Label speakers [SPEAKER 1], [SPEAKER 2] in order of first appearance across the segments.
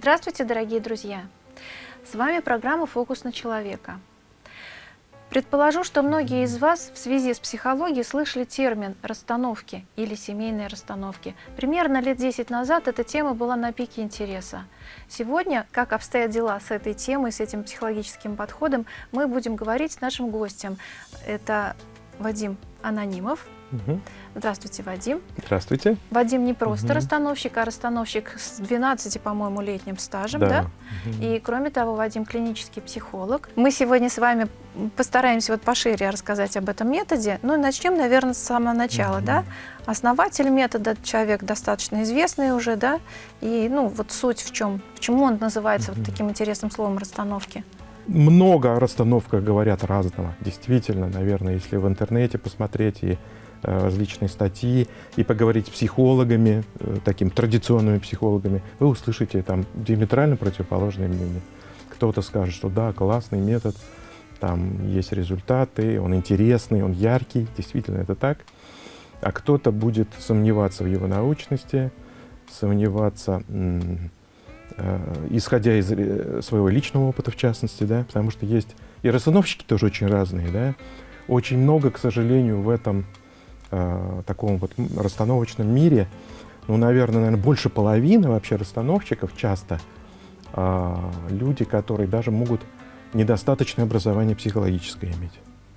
[SPEAKER 1] Здравствуйте, дорогие друзья! С вами программа «Фокус на человека». Предположу, что многие из вас в связи с психологией слышали термин «расстановки» или «семейные расстановки». Примерно лет 10 назад эта тема была на пике интереса. Сегодня, как обстоят дела с этой темой, с этим психологическим подходом, мы будем говорить с нашим гостем. Это Вадим Анонимов. Угу. Здравствуйте, Вадим.
[SPEAKER 2] Здравствуйте.
[SPEAKER 1] Вадим не просто угу. расстановщик, а расстановщик с 12, по-моему, летним стажем. Да. да? Угу. И, кроме того, Вадим клинический психолог. Мы сегодня с вами постараемся вот пошире рассказать об этом методе. Ну, начнем, наверное, с самого начала. Угу. Да? Основатель метода, человек достаточно известный уже, да? И, ну, вот суть в чем, почему он называется угу. вот таким интересным словом расстановки?
[SPEAKER 2] много о расстановках говорят разного. Действительно, наверное, если в интернете посмотреть и различные статьи и поговорить с психологами, э, такими традиционными психологами, вы услышите там диаметрально противоположные мнения. Кто-то скажет, что да, классный метод, там есть результаты, он интересный, он яркий, действительно это так. А кто-то будет сомневаться в его научности, сомневаться Э, исходя из э, своего личного опыта, в частности, да, потому что есть и расстановщики тоже очень разные, да, очень много, к сожалению, в этом э, таком вот расстановочном мире, ну, наверное, наверное, больше половины вообще расстановщиков часто э, люди, которые даже могут недостаточное образование психологическое иметь.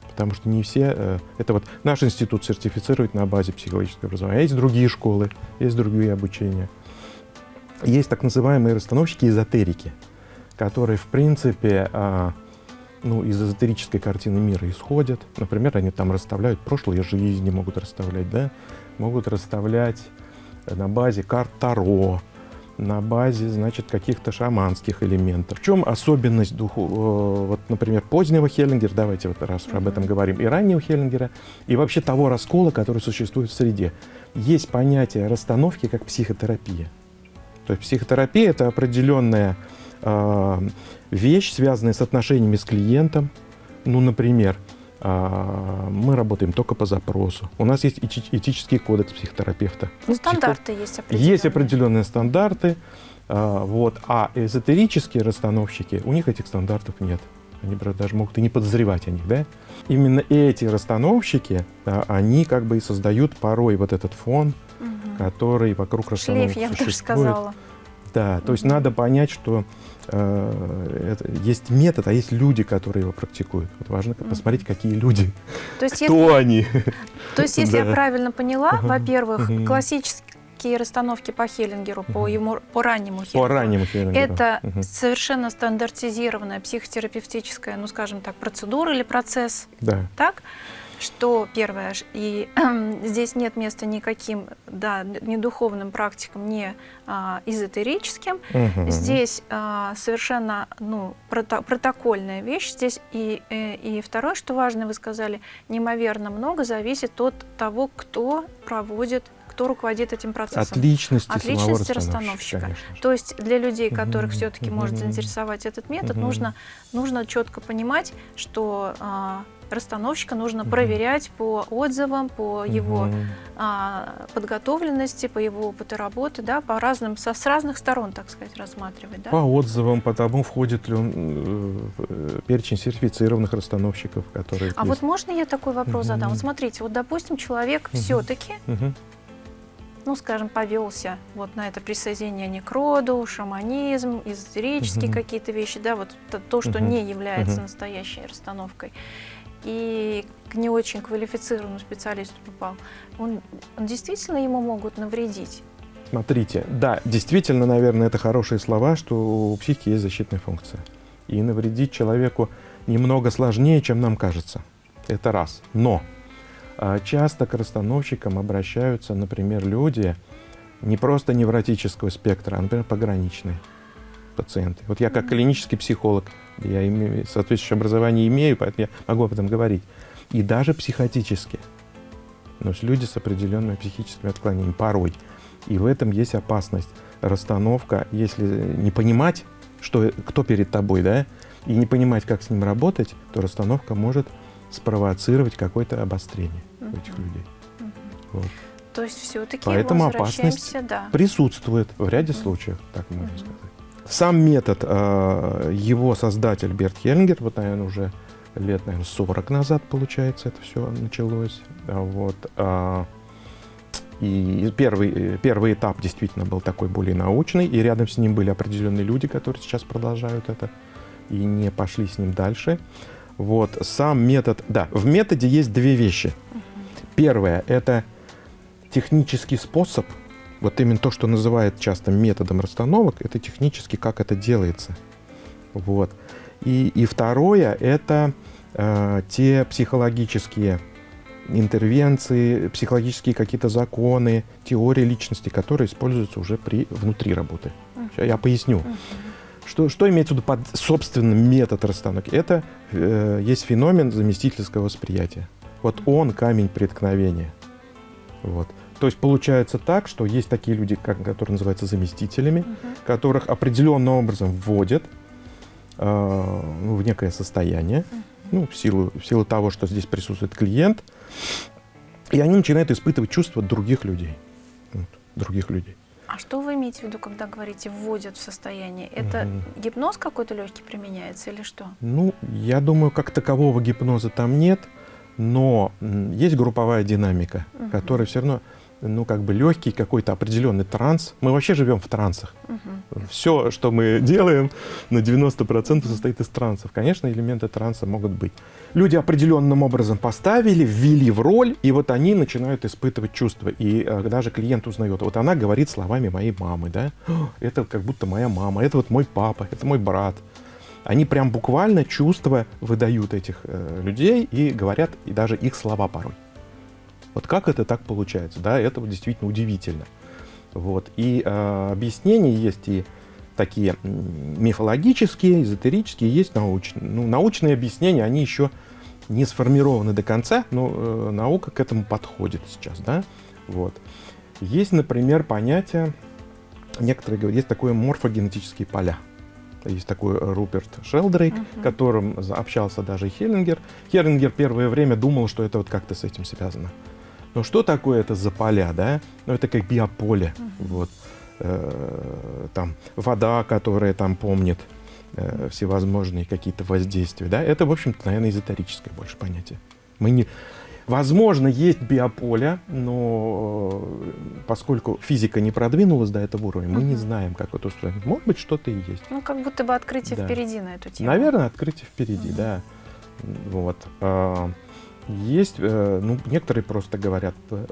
[SPEAKER 2] Потому что не все... Э, это вот наш институт сертифицирует на базе психологического образования. Есть другие школы, есть другие обучения. Есть так называемые расстановщики-эзотерики, которые, в принципе, а, ну, из эзотерической картины мира исходят. Например, они там расставляют прошлые жизни, могут расставлять, да, могут расставлять на базе карт Таро, на базе, значит, каких-то шаманских элементов. В чем особенность духу, э, вот, например, позднего Хеллингера, давайте вот раз уж об этом говорим, и раннего Хеллингера, и вообще того раскола, который существует в среде. Есть понятие расстановки как психотерапия. То есть психотерапия – это определенная э, вещь, связанная с отношениями с клиентом. Ну, например, э, мы работаем только по запросу. У нас есть этический кодекс психотерапевта.
[SPEAKER 1] Ну, стандарты Психо... есть определенные.
[SPEAKER 2] Есть определенные стандарты. Э, вот, а эзотерические расстановщики, у них этих стандартов нет. Они даже могут и не подозревать о них. Да? Именно эти расстановщики, они как бы и создают порой вот этот фон, который вокруг расстановок
[SPEAKER 1] Шлейф, я бы сказала.
[SPEAKER 2] Да, то есть надо понять, что э, это, есть метод, а есть люди, которые его практикуют. Вот важно посмотреть, какие люди, то есть, кто если, они.
[SPEAKER 1] То есть, если да. я правильно поняла, во-первых, классические расстановки по Хеллингеру, по, ему, по раннему Хеллингеру.
[SPEAKER 2] По раннему Хеллингеру.
[SPEAKER 1] Это совершенно стандартизированная психотерапевтическая, ну скажем так, процедура или процесс. Да. Так? Что первое, и здесь нет места никаким, да, ни духовным практикам, ни а, эзотерическим. Угу. Здесь а, совершенно ну, прото протокольная вещь. Здесь и, и, э, и второе, что важно, вы сказали, неимоверно много зависит от того, кто проводит кто руководит этим процессом.
[SPEAKER 2] От личности,
[SPEAKER 1] От личности расстановщика. То есть для людей, которых mm -hmm. все-таки mm -hmm. может заинтересовать этот метод, mm -hmm. нужно, нужно четко понимать, что а, расстановщика нужно проверять по отзывам, по его а, подготовленности, по его опыту работы, да, по разным, со, с разных сторон, так сказать, рассматривать. Да?
[SPEAKER 2] По отзывам, по тому, входит ли он э, в перечень сертифицированных расстановщиков, которые...
[SPEAKER 1] А есть. вот можно я такой вопрос задам? Вот смотрите, вот, допустим, человек все-таки ну, скажем, повелся вот на это присоединение к роду, шаманизм, эзотерические угу. какие-то вещи, да, вот то, то что угу. не является угу. настоящей расстановкой и к не очень квалифицированному специалисту попал, он, он действительно ему могут навредить?
[SPEAKER 2] Смотрите, да, действительно, наверное, это хорошие слова, что у психики есть защитная функция. И навредить человеку немного сложнее, чем нам кажется. Это раз. Но а, часто к расстановщикам обращаются, например, люди не просто невротического спектра, а, например, пограничные пациенты. Вот я как клинический психолог, я имею, соответствующее образование имею, поэтому я могу об этом говорить. И даже психотически. Но есть люди с определенными психическими отклонениями порой. И в этом есть опасность. Расстановка, если не понимать, что, кто перед тобой, да, и не понимать, как с ним работать, то расстановка может спровоцировать какое-то обострение у этих людей.
[SPEAKER 1] Вот. То есть все-таки
[SPEAKER 2] Поэтому опасность да. присутствует в ряде случаев, так можно сказать. Сам метод, э, его создатель Берт Хеллингер, вот, наверное, уже лет, наверное, 40 назад, получается, это все началось. Вот. А, и первый, первый этап действительно был такой более научный, и рядом с ним были определенные люди, которые сейчас продолжают это и не пошли с ним дальше. Вот, сам метод, да, в методе есть две вещи. Первое – это технический способ, вот именно то, что называют часто методом расстановок, это технически, как это делается. Вот. И, и второе – это э, те психологические интервенции, психологические какие-то законы, теории личности, которые используются уже при, внутри работы. Сейчас я поясню. Что, что имеется в виду под собственным метод расстановки? Это э, есть феномен заместительского восприятия. Вот он камень преткновения. Вот. То есть получается так, что есть такие люди, как, которые называются заместителями, -huh. которых определенным образом вводят э, ну, в некое состояние, ну, в силу, в силу того, что здесь присутствует клиент, и они начинают испытывать чувства других людей. Вот, других людей.
[SPEAKER 1] А что вы имеете в виду, когда говорите «вводят в состояние»? Это угу. гипноз какой-то легкий применяется или что?
[SPEAKER 2] Ну, я думаю, как такового гипноза там нет, но есть групповая динамика, угу. которая все равно ну, как бы легкий какой-то определенный транс. Мы вообще живем в трансах. Угу. Все, что мы делаем, на 90% состоит из трансов. Конечно, элементы транса могут быть. Люди определенным образом поставили, ввели в роль, и вот они начинают испытывать чувства. И э, даже клиент узнает, вот она говорит словами моей мамы, да, это как будто моя мама, это вот мой папа, это мой брат. Они прям буквально чувства выдают этих э, людей и говорят и даже их слова порой. Вот как это так получается? Да, это вот действительно удивительно. Вот. И э, объяснения есть и такие мифологические, эзотерические, есть научные. Ну, научные объяснения, они еще не сформированы до конца, но э, наука к этому подходит сейчас. Да? Вот. Есть, например, понятие, некоторые говорят, есть такое морфогенетические поля. Есть такой Руперт Шелдрейк, uh -huh. которым общался даже Хеллингер. Хеллингер первое время думал, что это вот как-то с этим связано. Но что такое это за поля, да? Ну, это как биополе, uh-huh. вот. Э, там вода, которая там помнит э, всевозможные какие-то воздействия, да? Это, в общем-то, наверное, эзотерическое больше понятие. Мы не... Возможно, есть биополе, но э, поскольку физика не продвинулась до этого уровня, мы uh-huh. не знаем, как это устроено. Может быть, что-то и есть.
[SPEAKER 1] Ну, как будто бы открытие да. впереди на эту тему.
[SPEAKER 2] Наверное, открытие впереди, uh-huh. да. Вот. А, есть, э, ну, некоторые просто говорят, э,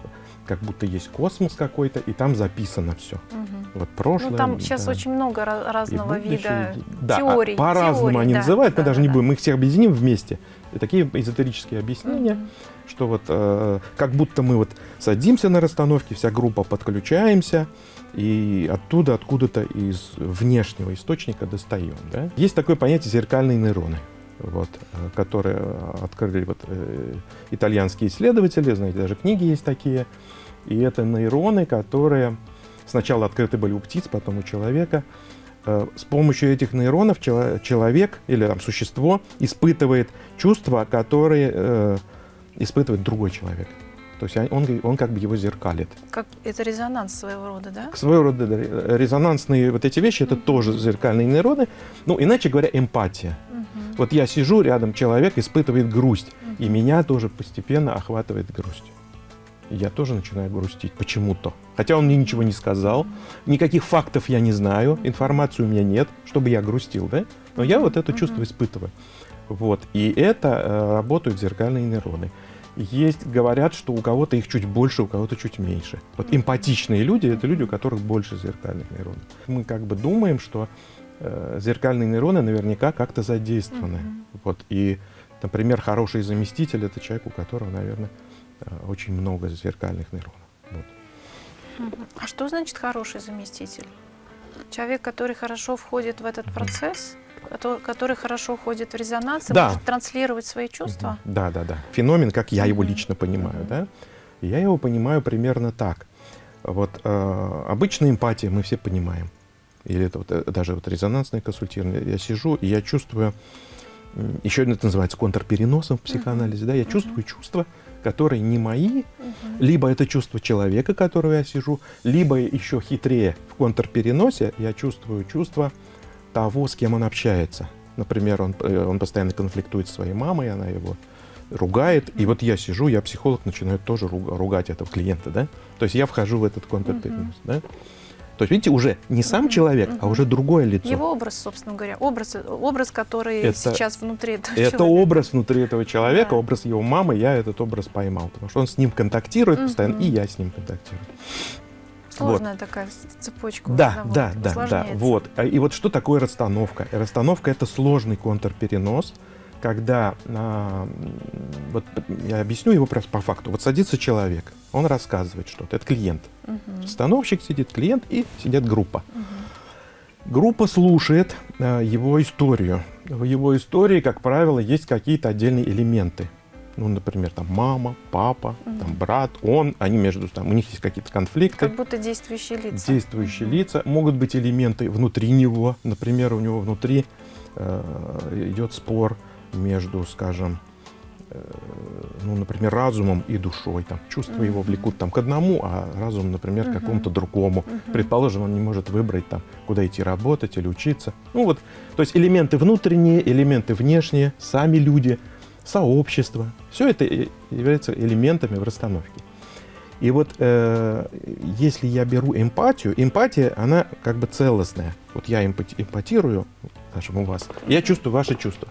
[SPEAKER 2] как будто есть космос какой-то, и там записано все. Угу. Вот прошлое. Ну,
[SPEAKER 1] там сейчас да. очень много разного вида да, теорий.
[SPEAKER 2] По-разному они да, называют, да, мы даже да, не будем, мы их всех объединим вместе. И такие эзотерические объяснения, угу. что вот э, как будто мы вот садимся на расстановке, вся группа подключаемся, и оттуда, откуда-то из внешнего источника достаем. Да? Есть такое понятие зеркальные нейроны вот, э, которые открыли вот, э, итальянские исследователи, знаете, даже книги есть такие. И это нейроны, которые сначала открыты были у птиц, потом у человека. Э, с помощью этих нейронов человек или там, существо испытывает чувства, которые э, испытывает другой человек. То есть он, он как бы его зеркалит.
[SPEAKER 1] Как, это резонанс своего рода, да?
[SPEAKER 2] Своего рода да, резонансные вот эти вещи, это mm -hmm. тоже зеркальные нейроны. Ну, иначе говоря, эмпатия. Вот я сижу, рядом человек испытывает грусть, и меня тоже постепенно охватывает грусть. Я тоже начинаю грустить почему-то. Хотя он мне ничего не сказал, никаких фактов я не знаю, информации у меня нет, чтобы я грустил, да? Но я вот это чувство испытываю. Вот. И это э, работают зеркальные нейроны. Есть, говорят, что у кого-то их чуть больше, у кого-то чуть меньше. Вот эмпатичные люди – это люди, у которых больше зеркальных нейронов. Мы как бы думаем, что э, зеркальные нейроны наверняка как-то задействованы. Mm-hmm. Вот. И, например, хороший заместитель – это человек, у которого, наверное, э, очень много зеркальных нейронов. Вот.
[SPEAKER 1] Mm-hmm. А что значит хороший заместитель? Человек, который хорошо входит в этот mm-hmm. процесс – который хорошо ходит в резонанс и да. может транслировать свои чувства?
[SPEAKER 2] Да, да, да. Феномен, как я его лично понимаю, да? Я его понимаю примерно так. Вот э, обычная эмпатия мы все понимаем. Или это вот, э, даже вот резонансное консультирование. Я сижу, и я чувствую, еще это называется контрпереносом в психоанализе, uh-huh. да, я uh-huh. чувствую чувства, которые не мои, uh-huh. либо это чувство человека, которого я сижу, либо еще хитрее в контрпереносе я чувствую чувства того, с кем он общается. Например, он, э, он постоянно конфликтует со своей мамой, она его ругает. И вот я сижу, я психолог, начинаю тоже ругать этого клиента, да? То есть я вхожу в этот контрперенос, uh-huh. да? То есть, видите, уже не сам человек, а уже другое лицо.
[SPEAKER 1] Его образ, собственно говоря, образ, образ который это, сейчас внутри этого
[SPEAKER 2] это человека. Образ внутри этого человека, да. образ его мамы, я этот образ поймал, потому что он с ним контактирует постоянно, и я с ним контактирую.
[SPEAKER 1] Сложная вот. такая цепочка.
[SPEAKER 2] Да, да, да, да. Вот. А, и вот что такое расстановка? Расстановка это сложный контрперенос, когда, а, вот я объясню его просто по факту. Вот садится человек, он рассказывает что-то, это клиент. Угу. Становщик сидит, клиент и сидит группа. Угу. Группа слушает а, его историю. В его истории, как правило, есть какие-то отдельные элементы ну, например, там мама, папа, угу. там брат, он, они между там, у них есть какие-то конфликты.
[SPEAKER 1] Как будто действующие лица.
[SPEAKER 2] Действующие угу. лица. Могут быть элементы внутри него. Например, у него внутри э, идет спор между, скажем, э, ну, например, разумом и душой. Там, чувства uh его влекут там, к одному, а разум, например, uh к какому-то другому. uh Предположим, он не может выбрать, там, куда идти работать или учиться. Ну, вот, то есть элементы внутренние, элементы внешние, сами люди – сообщество. Все это является элементами в расстановке. И вот э, если я беру эмпатию, эмпатия, она как бы целостная. Вот я эмпати, эмпатирую, скажем, у вас, я чувствую ваши чувства.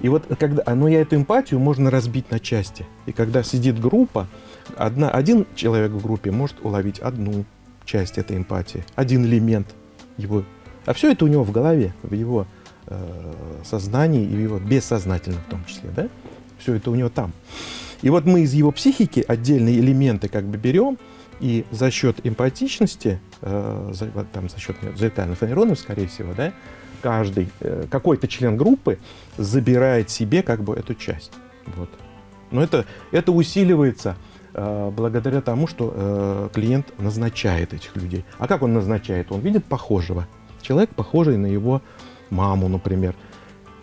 [SPEAKER 2] И вот когда, но я эту эмпатию можно разбить на части. И когда сидит группа, одна, один человек в группе может уловить одну часть этой эмпатии, один элемент его. А все это у него в голове, в его Э, сознании и его бессознательном в том числе, да? Все это у него там. И вот мы из его психики отдельные элементы как бы берем, и за счет эмпатичности, э, за, там, за счет зеркальных нейронов, скорее всего, да, каждый, э, какой-то член группы забирает себе как бы эту часть. Вот. Но это, это усиливается э, благодаря тому, что э, клиент назначает этих людей. А как он назначает? Он видит похожего. Человек похожий на его маму, например.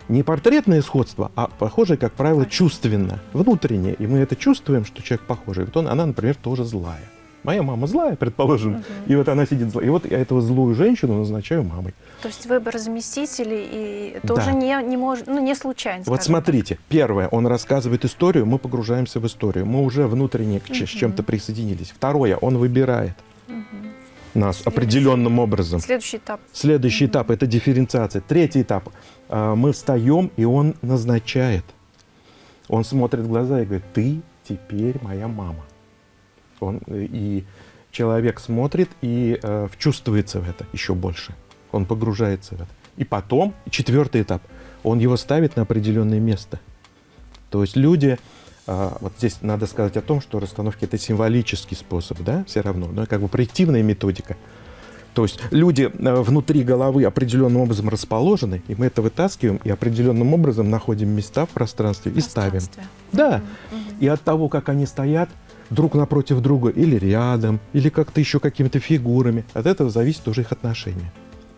[SPEAKER 2] Не портретное сходство, а похожее, как правило, чувственно, внутреннее. И мы это чувствуем, что человек похожий. Вот он, она, например, тоже злая. Моя мама злая, предположим, угу. и вот она сидит злая. И вот я эту злую женщину назначаю мамой.
[SPEAKER 1] То есть выбор заместителей и тоже да. не, не, может, ну, не случайно.
[SPEAKER 2] Вот смотрите, так. первое, он рассказывает историю, мы погружаемся в историю. Мы уже внутренне угу. с чем-то присоединились. Второе, он выбирает. Угу нас Следующий. определенным образом.
[SPEAKER 1] Следующий этап.
[SPEAKER 2] Следующий mm-hmm. этап – это дифференциация. Третий этап – мы встаем, и он назначает. Он смотрит в глаза и говорит, ты теперь моя мама. Он, и человек смотрит и э, вчувствуется в это еще больше. Он погружается в это. И потом, четвертый этап, он его ставит на определенное место. То есть люди а, вот здесь надо сказать о том, что расстановки это символический способ, да, все равно, но как бы проективная методика. То есть люди э, внутри головы определенным образом расположены, и мы это вытаскиваем и определенным образом находим места в пространстве, и ставим. Да. Угу. И от того, как они стоят друг напротив друга или рядом, или как-то еще какими-то фигурами, от этого зависит уже их отношение.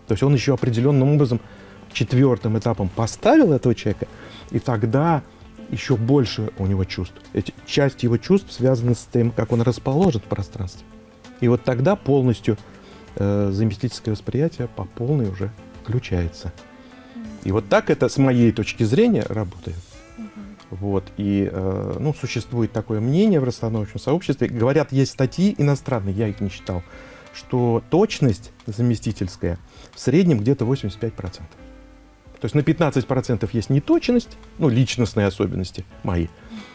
[SPEAKER 2] То есть он еще определенным образом четвертым этапом поставил этого человека, и тогда еще больше у него чувств. Эти, часть его чувств связана с тем, как он расположен в пространстве. И вот тогда полностью э, заместительское восприятие по полной уже включается. И вот так это, с моей точки зрения, работает. Вот, и э, ну, существует такое мнение в расстановочном сообществе. Говорят, есть статьи иностранные, я их не читал, что точность заместительская в среднем где-то 85%. То есть на 15% есть неточность, ну, личностные особенности мои.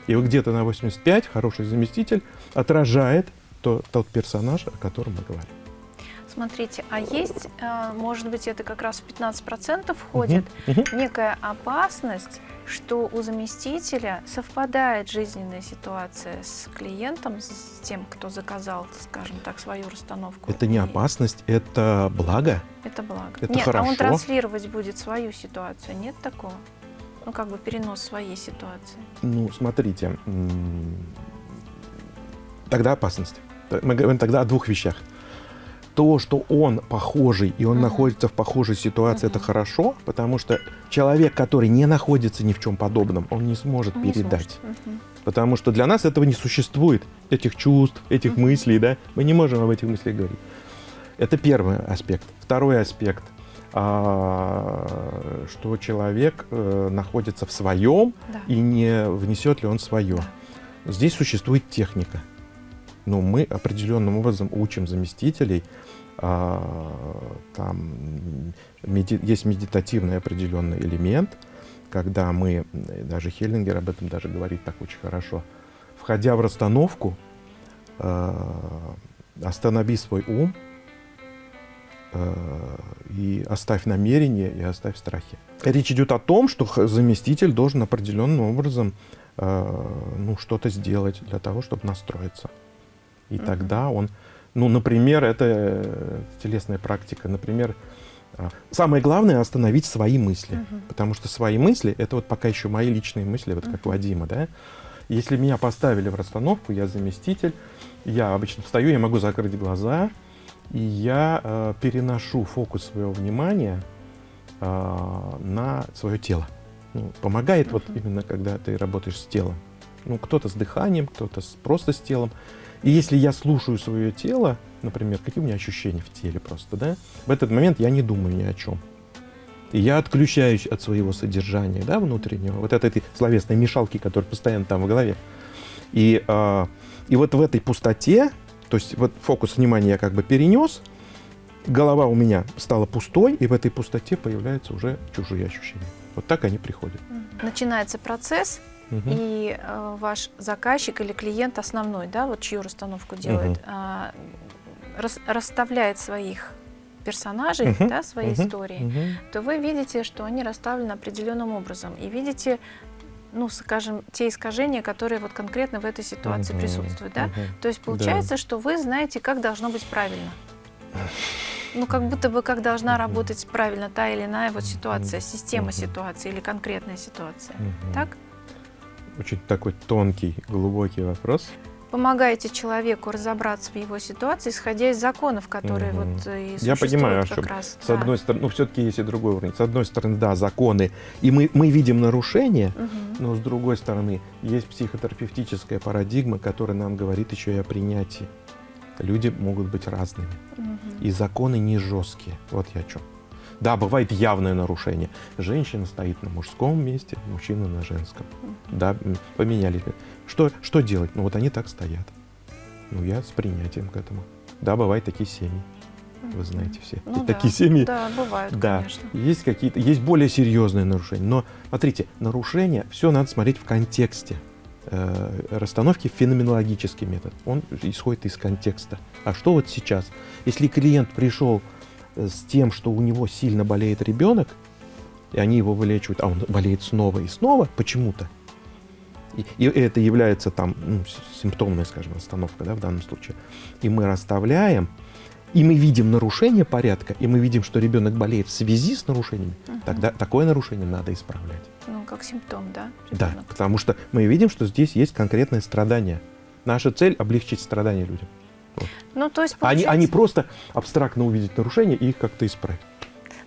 [SPEAKER 2] И вот где-то на 85 хороший заместитель отражает то, тот персонаж, о котором мы говорим.
[SPEAKER 1] Смотрите, а есть, э, может быть, это как раз в 15% входит, угу, угу. некая опасность, что у заместителя совпадает жизненная ситуация с клиентом, с тем, кто заказал, скажем так, свою расстановку.
[SPEAKER 2] Это не опасность, это благо.
[SPEAKER 1] Это благо.
[SPEAKER 2] Это
[SPEAKER 1] Нет,
[SPEAKER 2] хорошо.
[SPEAKER 1] а он транслировать будет свою ситуацию, нет такого? Ну, как бы перенос своей ситуации.
[SPEAKER 2] Ну, смотрите, тогда опасность. Мы говорим тогда о двух вещах то, что он похожий и он uh-huh. находится в похожей ситуации, uh-huh. это хорошо, потому что человек, который не находится ни в чем подобном, он не сможет не передать. Сможет. Uh-huh. Потому что для нас этого не существует, этих чувств, этих uh-huh. мыслей, да, мы не можем об этих мыслях говорить. Это первый аспект. Второй аспект. а, что человек э, находится в своем да. и не внесет ли он свое. Да. Здесь существует техника. Но мы определенным образом учим заместителей. А, там меди, есть медитативный определенный элемент, когда мы, даже Хеллингер об этом даже говорит так очень хорошо, входя в расстановку, а, останови свой ум, Э, и оставь намерение, и оставь страхи. Речь идет о том, что заместитель должен определенным образом ну, что-то сделать для того, чтобы настроиться. И тогда он, ну, например, это э, телесная практика, например, самое главное остановить свои мысли, угу. потому что свои мысли, это вот пока еще мои личные мысли, вот угу. как Вадима, да. Если меня поставили в расстановку, я заместитель, я обычно встаю, я могу закрыть глаза, и я э, переношу фокус своего внимания э, на свое тело. Ну, помогает uh -huh. вот именно, когда ты работаешь с телом. Ну, кто-то с дыханием, кто-то просто с телом. И если я слушаю свое тело, например, какие у меня ощущения в теле просто, да, в этот момент я не думаю ни о чем. И я отключаюсь от своего содержания, да, внутреннего, вот от этой словесной мешалки, которая постоянно там в голове. И, э, и вот в этой пустоте то есть вот фокус внимания я как бы перенес, голова у меня стала пустой, и в этой пустоте появляются уже чужие ощущения. Вот так они приходят.
[SPEAKER 1] Начинается процесс, угу. и э, ваш заказчик или клиент основной, да, вот чью расстановку делает, угу. э, рас, расставляет своих персонажей, uh да, своей uh истории, uh то вы видите, что они расставлены определенным образом. И видите ну, скажем, те искажения, которые вот конкретно в этой ситуации угу, присутствуют, да? Угу, То есть получается, да. что вы знаете, как должно быть правильно. Ну, как будто бы как должна работать правильно та или иная вот ситуация, система ситуации или конкретная ситуация. Так?
[SPEAKER 2] Очень такой тонкий, глубокий вопрос
[SPEAKER 1] помогаете человеку разобраться в его ситуации, исходя из законов, которые угу. вот э, и
[SPEAKER 2] Я понимаю, как раз. С да. одной стороны, ну все-таки есть и другой уровень. С одной стороны, да, законы, и мы, мы видим нарушения, угу. но с другой стороны, есть психотерапевтическая парадигма, которая нам говорит еще и о принятии. Люди могут быть разными, угу. и законы не жесткие. Вот я о чем. Да, бывает явное нарушение. Женщина стоит на мужском месте, мужчина на женском. Да, поменялись. Что, что делать? Ну вот они так стоят. Ну я с принятием к этому. Да, бывают такие семьи. Вы знаете все. Ну, такие да, семьи.
[SPEAKER 1] Да, бывают,
[SPEAKER 2] да. конечно. Есть какие-то, есть более серьезные нарушения. Но смотрите, нарушение, все надо смотреть в контексте э, расстановки феноменологический метод. Он исходит из контекста. А что вот сейчас? Если клиент пришел с тем, что у него сильно болеет ребенок, и они его вылечивают, а он болеет снова и снова почему-то, и, и это является там ну, симптомная, скажем, остановка да, в данном случае. И мы расставляем, и мы видим нарушение порядка, и мы видим, что ребенок болеет в связи с нарушениями, угу. тогда такое нарушение надо исправлять.
[SPEAKER 1] Ну, как симптом, да?
[SPEAKER 2] Ребенок. Да, потому что мы видим, что здесь есть конкретное страдание. Наша цель – облегчить страдания людям. Вот.
[SPEAKER 1] Ну, то есть,
[SPEAKER 2] получается... они, они просто абстрактно увидеть нарушения и их как-то исправить.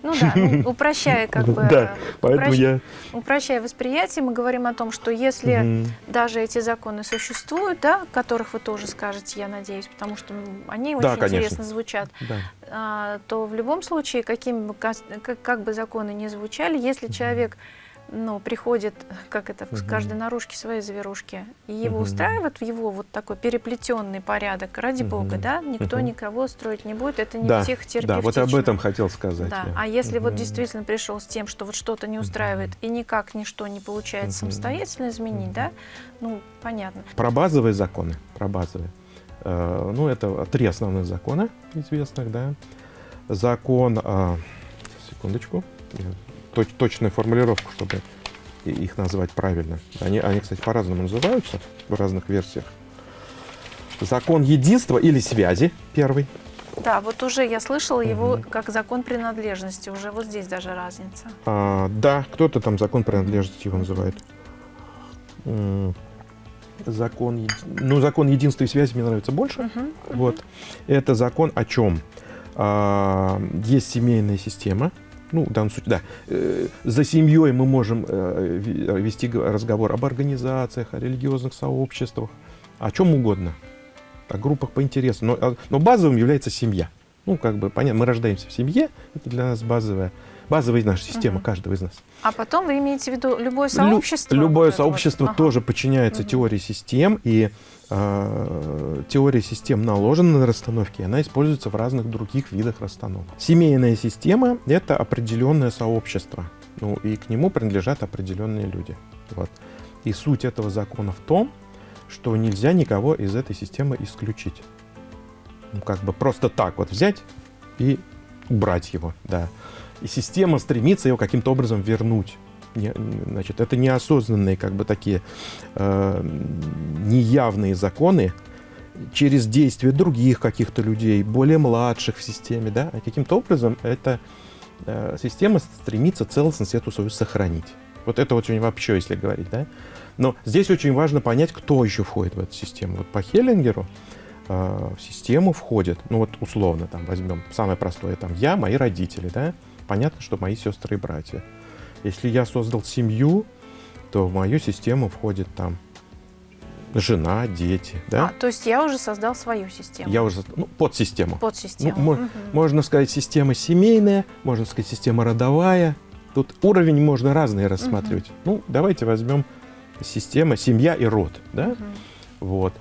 [SPEAKER 1] Ну да, ну, упрощая как бы,
[SPEAKER 2] да, поэтому упрощ... я...
[SPEAKER 1] упрощая восприятие, мы говорим о том, что если угу. даже эти законы существуют, да, которых вы тоже скажете, я надеюсь, потому что они да, очень конечно. интересно звучат, да. а, то в любом случае, каким бы, как, как бы законы ни звучали, если угу. человек ну, приходит, как это, в каждой наружке свои завирушки, и его угу. устраивает в его вот такой переплетенный порядок, ради угу. бога, да, никто угу. никого строить не будет, это не
[SPEAKER 2] да,
[SPEAKER 1] психотерапевтично.
[SPEAKER 2] Да, вот об этом хотел сказать.
[SPEAKER 1] Да. А если угу. вот действительно пришел с тем, что вот что-то не устраивает, и никак ничто не получается угу. самостоятельно изменить, угу. да, ну, понятно.
[SPEAKER 2] Про базовые законы, про базовые. Э, ну, это три основных закона известных, да. Закон, э, секундочку, точ, точную формулировку, чтобы их назвать правильно. Они, они кстати, по-разному называются в разных версиях. Закон единства или связи первый.
[SPEAKER 1] Да, вот уже я слышала угу. его как закон принадлежности. Уже вот здесь даже разница.
[SPEAKER 2] А, да, кто-то там закон принадлежности его называет. Закон, ну, закон единства и связи мне нравится больше. Угу, вот. Это закон о чем? А, есть семейная система, ну, в данном случае, да, э, за семьей мы можем э, вести разговор об организациях, о религиозных сообществах, о чем угодно, о группах по интересу, но, а, но базовым является семья. Ну, как бы, понятно, мы рождаемся в семье, это для нас базовая, базовая наша система, угу. каждого из нас.
[SPEAKER 1] А потом вы имеете в виду любое сообщество?
[SPEAKER 2] Лю любое сообщество вот. тоже ага. подчиняется угу. теории систем, и э, теория систем наложена на расстановки, она используется в разных других видах расстановок. Семейная система — это определенное сообщество, ну, и к нему принадлежат определенные люди. Вот. И суть этого закона в том, что нельзя никого из этой системы исключить. Ну, как бы просто так вот взять и убрать его, да. И система стремится его каким-то образом вернуть. Не, значит, это неосознанные, как бы такие э, неявные законы через действия других каких-то людей, более младших в системе, да, каким-то образом эта э, система стремится целостность эту свою сохранить. Вот это очень вообще, если говорить, да. Но здесь очень важно понять, кто еще входит в эту систему. Вот по Хеллингеру э, в систему входит, ну вот условно, там возьмем самое простое, там я, мои родители, да, понятно, что мои сестры и братья. Если я создал семью, то в мою систему входит там жена, дети, да?
[SPEAKER 1] А, то есть я уже создал свою систему.
[SPEAKER 2] Я уже, ну, подсистему.
[SPEAKER 1] Подсистему.
[SPEAKER 2] Ну, угу. Можно сказать, система семейная, можно сказать, система родовая. Тут уровень можно разные рассматривать. Угу. Ну, давайте возьмем система, семья и род. Да? Угу. Вот.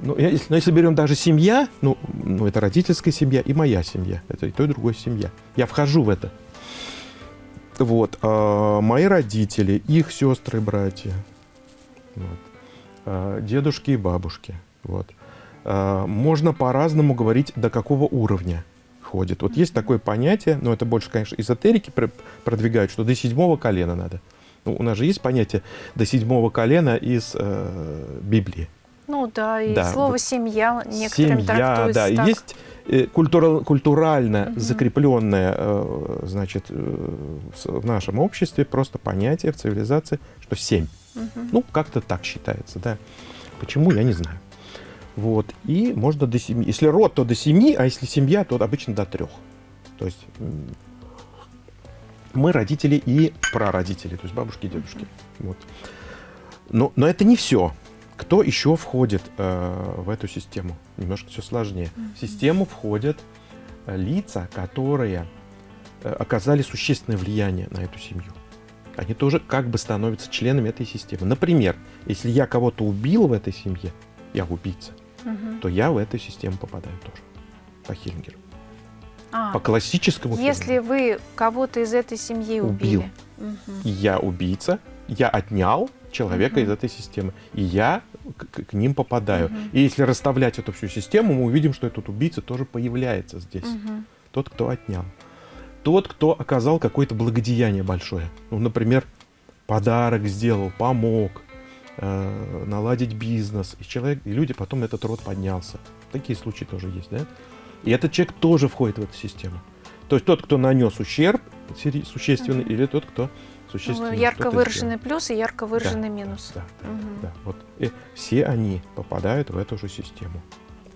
[SPEAKER 2] Ну, если, но если берем даже семья, ну, ну, это родительская семья и моя семья. Это и то, и другое семья. Я вхожу в это. Вот. А, мои родители, их сестры, братья. Вот. А, дедушки и бабушки. Вот. А, можно по-разному говорить, до какого уровня ходит. Вот есть такое понятие, но это больше, конечно, эзотерики продвигают, что до седьмого колена надо. Ну, у нас же есть понятие до седьмого колена из э, Библии.
[SPEAKER 1] Ну да, и да. слово «семья» некоторым
[SPEAKER 2] Семья, да, так. есть э, культура, культурально угу. закрепленное, э, значит, э, в нашем обществе просто понятие в цивилизации, что семь. Угу. Ну, как-то так считается, да. Почему, я не знаю. Вот, и можно до семи. Если род, то до семи, а если семья, то обычно до трех. То есть мы родители и прародители, то есть бабушки и дедушки. Вот. Но, но это не все. Кто еще входит э, в эту систему? Немножко все сложнее. В систему входят э, лица, которые э, оказали существенное влияние на эту семью. Они тоже как бы становятся членами этой системы. Например, если я кого-то убил в этой семье, я убийца, угу. то я в эту систему попадаю тоже по Хиллингеру. А, по классическому
[SPEAKER 1] Если фильму. вы кого-то из этой семьи убили. Убил.
[SPEAKER 2] Угу. Я убийца, я отнял человека угу. из этой системы, и я к, к ним попадаю. Угу. И если расставлять эту всю систему, мы увидим, что этот убийца тоже появляется здесь. Угу. Тот, кто отнял. Тот, кто оказал какое-то благодеяние большое. Ну, например, подарок сделал, помог, э, наладить бизнес. И человек, и люди потом этот род поднялся. Такие случаи тоже есть, да? И этот человек тоже входит в эту систему. То есть тот, кто нанес ущерб существенный, mm-hmm. или тот, кто существенно. Ну,
[SPEAKER 1] ярко выраженный плюс и ярко выраженный да, минус.
[SPEAKER 2] Да, да, угу. да, вот. И все они попадают в эту же систему.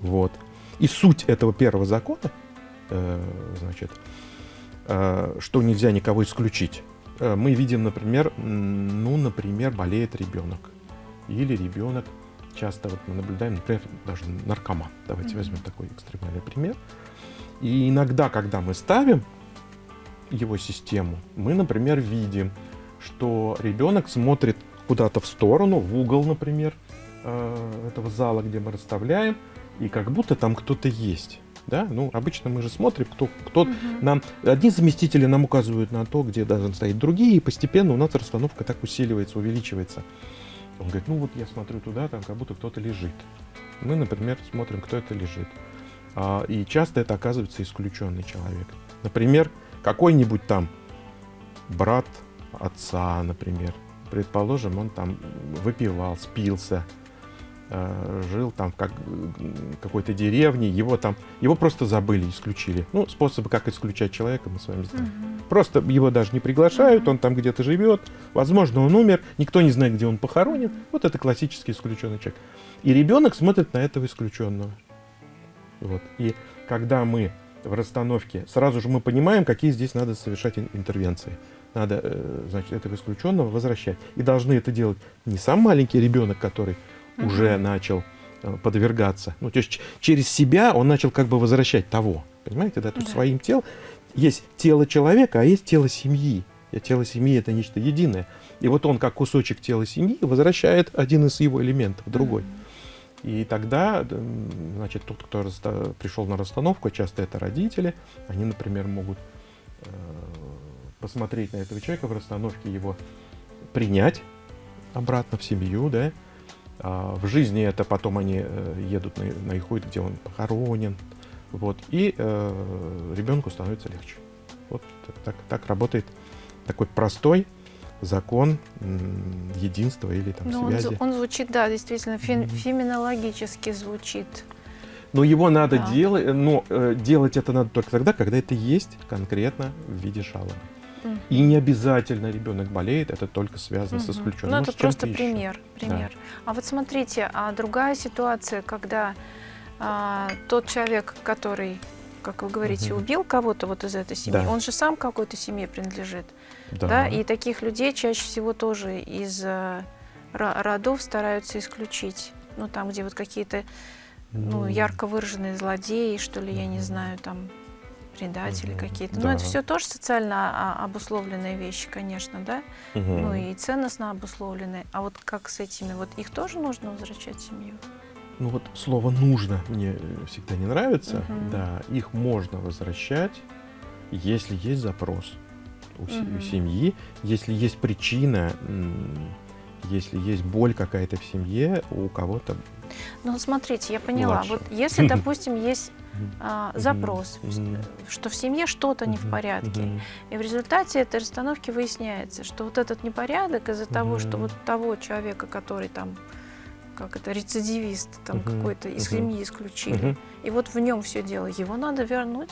[SPEAKER 2] Вот. И суть этого первого закона, э, значит, э, что нельзя никого исключить. Э, мы видим, например, ну, например, болеет ребенок. Или ребенок часто вот мы наблюдаем, например, даже наркоман. Давайте mm-hmm. возьмем такой экстремальный пример. И иногда, когда мы ставим его систему, мы, например, видим, что ребенок смотрит куда-то в сторону, в угол, например, э, этого зала, где мы расставляем, и как будто там кто-то есть. Да? Ну, обычно мы же смотрим, кто, кто угу. нам... Одни заместители нам указывают на то, где должны стоять другие, и постепенно у нас расстановка так усиливается, увеличивается. Он говорит, ну вот я смотрю туда, там как будто кто-то лежит. Мы, например, смотрим, кто это лежит. А, и часто это оказывается исключенный человек. Например, какой-нибудь там брат отца, например. Предположим, он там выпивал, спился, э, жил там в как, какой-то деревне, его там, его просто забыли, исключили. Ну, способы, как исключать человека, мы с вами знаем. Угу. Просто его даже не приглашают, угу. он там где-то живет, возможно, он умер, никто не знает, где он похоронен. Вот это классический исключенный человек. И ребенок смотрит на этого исключенного. Вот. И когда мы в расстановке, сразу же мы понимаем, какие здесь надо совершать интервенции. Надо, э, значит, этого исключенного возвращать. И должны это делать не сам маленький ребенок, который уже начал э, подвергаться. Ну, то есть через себя он начал как бы возвращать того. Понимаете, да? То есть да. своим телом есть тело человека, а есть тело семьи. И тело семьи это нечто единое. И вот он, как кусочек тела семьи, возвращает один из его элементов другой. И тогда, значит, тот, кто пришел на расстановку, часто это родители, они, например, могут э, посмотреть на этого человека в расстановке, его принять обратно в семью, да. А в жизни это потом они э, едут на, на Ихуит, где он похоронен, вот, и э, ребенку становится легче. Вот так, так работает такой простой закон единства или там
[SPEAKER 1] ну,
[SPEAKER 2] связи.
[SPEAKER 1] Он, он звучит, да, действительно, фе, mm-hmm. феминологически звучит.
[SPEAKER 2] Но его надо да. делать, но э, делать это надо только тогда, когда это есть конкретно в виде жалобы. Mm-hmm. И не обязательно ребенок болеет, это только связано mm-hmm. с исключенным.
[SPEAKER 1] Ну, это просто пример, пример. Да. А вот смотрите, а другая ситуация, когда а, тот человек, который как вы говорите, угу. убил кого-то вот из этой семьи, да. он же сам какой-то семье принадлежит. Да. да. И таких людей чаще всего тоже из э, родов стараются исключить. Ну, там, где вот какие-то ну, ярко выраженные злодеи, что ли, я не знаю, там предатели угу. какие-то. Да. Но это все тоже социально а, обусловленные вещи, конечно, да? Угу. Ну и ценностно обусловленные. А вот как с этими? Вот их тоже нужно возвращать в семью?
[SPEAKER 2] ну вот слово нужно мне всегда не нравится. Угу. Да, их можно возвращать, если есть запрос у угу. семьи, если есть причина, если есть боль какая-то в семье у кого-то.
[SPEAKER 1] Ну, смотрите, я поняла. Младше. Вот если, допустим, есть а, запрос, что в семье что-то не в порядке, и в результате этой расстановки выясняется, что вот этот непорядок из-за того, что вот того человека, который там как это, рецидивист там какой-то из семьи исключили. И вот в нем все дело. Его надо вернуть.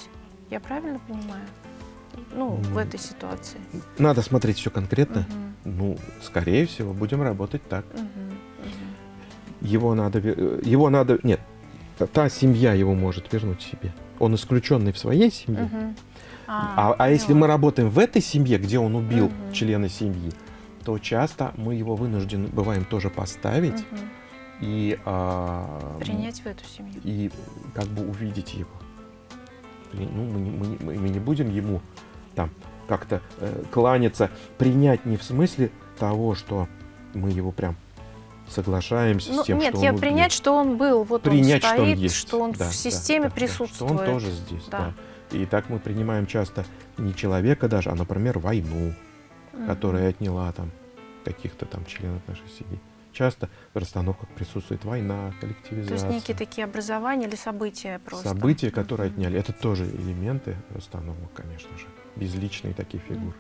[SPEAKER 1] Я правильно понимаю? Ну, в этой ситуации.
[SPEAKER 2] Надо смотреть все конкретно. Угу. Ну, скорее всего, будем работать так. Угу, угу. Его надо, его надо, нет, та семья его может вернуть себе. Он исключенный в своей семье. Угу. А, а, а если мы работаем в этой семье, где он убил угу. члена семьи, то часто мы его вынуждены бываем тоже поставить. Угу и
[SPEAKER 1] а, принять в эту семью
[SPEAKER 2] и как бы увидеть его. Ну, мы, мы, мы, мы не будем ему там как-то э, кланяться, принять не в смысле того, что мы его прям соглашаемся ну, с тем,
[SPEAKER 1] нет,
[SPEAKER 2] что
[SPEAKER 1] я
[SPEAKER 2] он
[SPEAKER 1] принять, что он был, вот
[SPEAKER 2] принять,
[SPEAKER 1] он стоит, что
[SPEAKER 2] он, есть.
[SPEAKER 1] что он да, в системе да, присутствует.
[SPEAKER 2] Да, что он тоже здесь, да. да. И так мы принимаем часто не человека даже, а, например, войну, mm-hmm. которая отняла там каких-то там членов нашей семьи часто в расстановках присутствует война, коллективизация.
[SPEAKER 1] То есть некие такие образования или события просто?
[SPEAKER 2] События, которые mm-hmm. отняли. Это тоже элементы расстановок, конечно же. Безличные такие фигуры.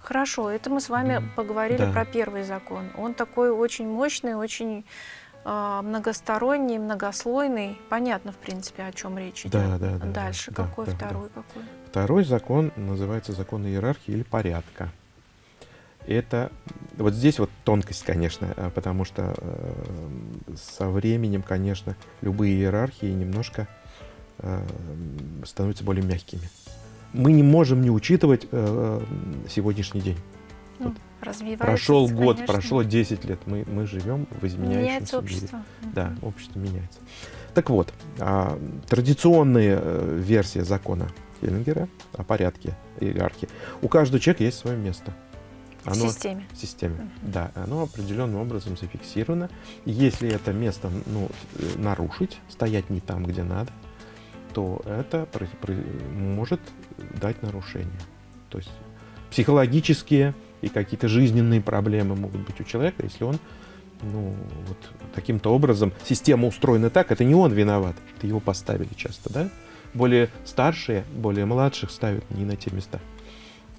[SPEAKER 1] Хорошо, это мы с вами mm-hmm. поговорили да. про первый закон. Он такой очень мощный, очень э, многосторонний, многослойный. Понятно, в принципе, о чем речь идет.
[SPEAKER 2] Да, да, да.
[SPEAKER 1] Дальше
[SPEAKER 2] да,
[SPEAKER 1] какой
[SPEAKER 2] да,
[SPEAKER 1] второй
[SPEAKER 2] да.
[SPEAKER 1] какой?
[SPEAKER 2] Второй закон называется закон иерархии или порядка это вот здесь вот тонкость, конечно, э, потому что э, со временем, конечно, любые иерархии немножко э, становятся более мягкими. Мы не можем не учитывать э, сегодняшний день.
[SPEAKER 1] Ну,
[SPEAKER 2] вот прошел год, конечно. прошло 10 лет, мы, мы живем в изменяющемся
[SPEAKER 1] меняется общество.
[SPEAKER 2] мире. Да, общество меняется. Так вот, а, традиционная э, версия закона Хеллингера о порядке иерархии. У каждого человека есть свое место.
[SPEAKER 1] Оно, в системе.
[SPEAKER 2] В системе, uh-huh. да. Оно определенным образом зафиксировано. Если это место ну, нарушить, стоять не там, где надо, то это может дать нарушение. То есть психологические и какие-то жизненные проблемы могут быть у человека, если он ну, вот таким-то образом, система устроена так, это не он виноват, это его поставили часто, да? Более старшие, более младших ставят не на те места.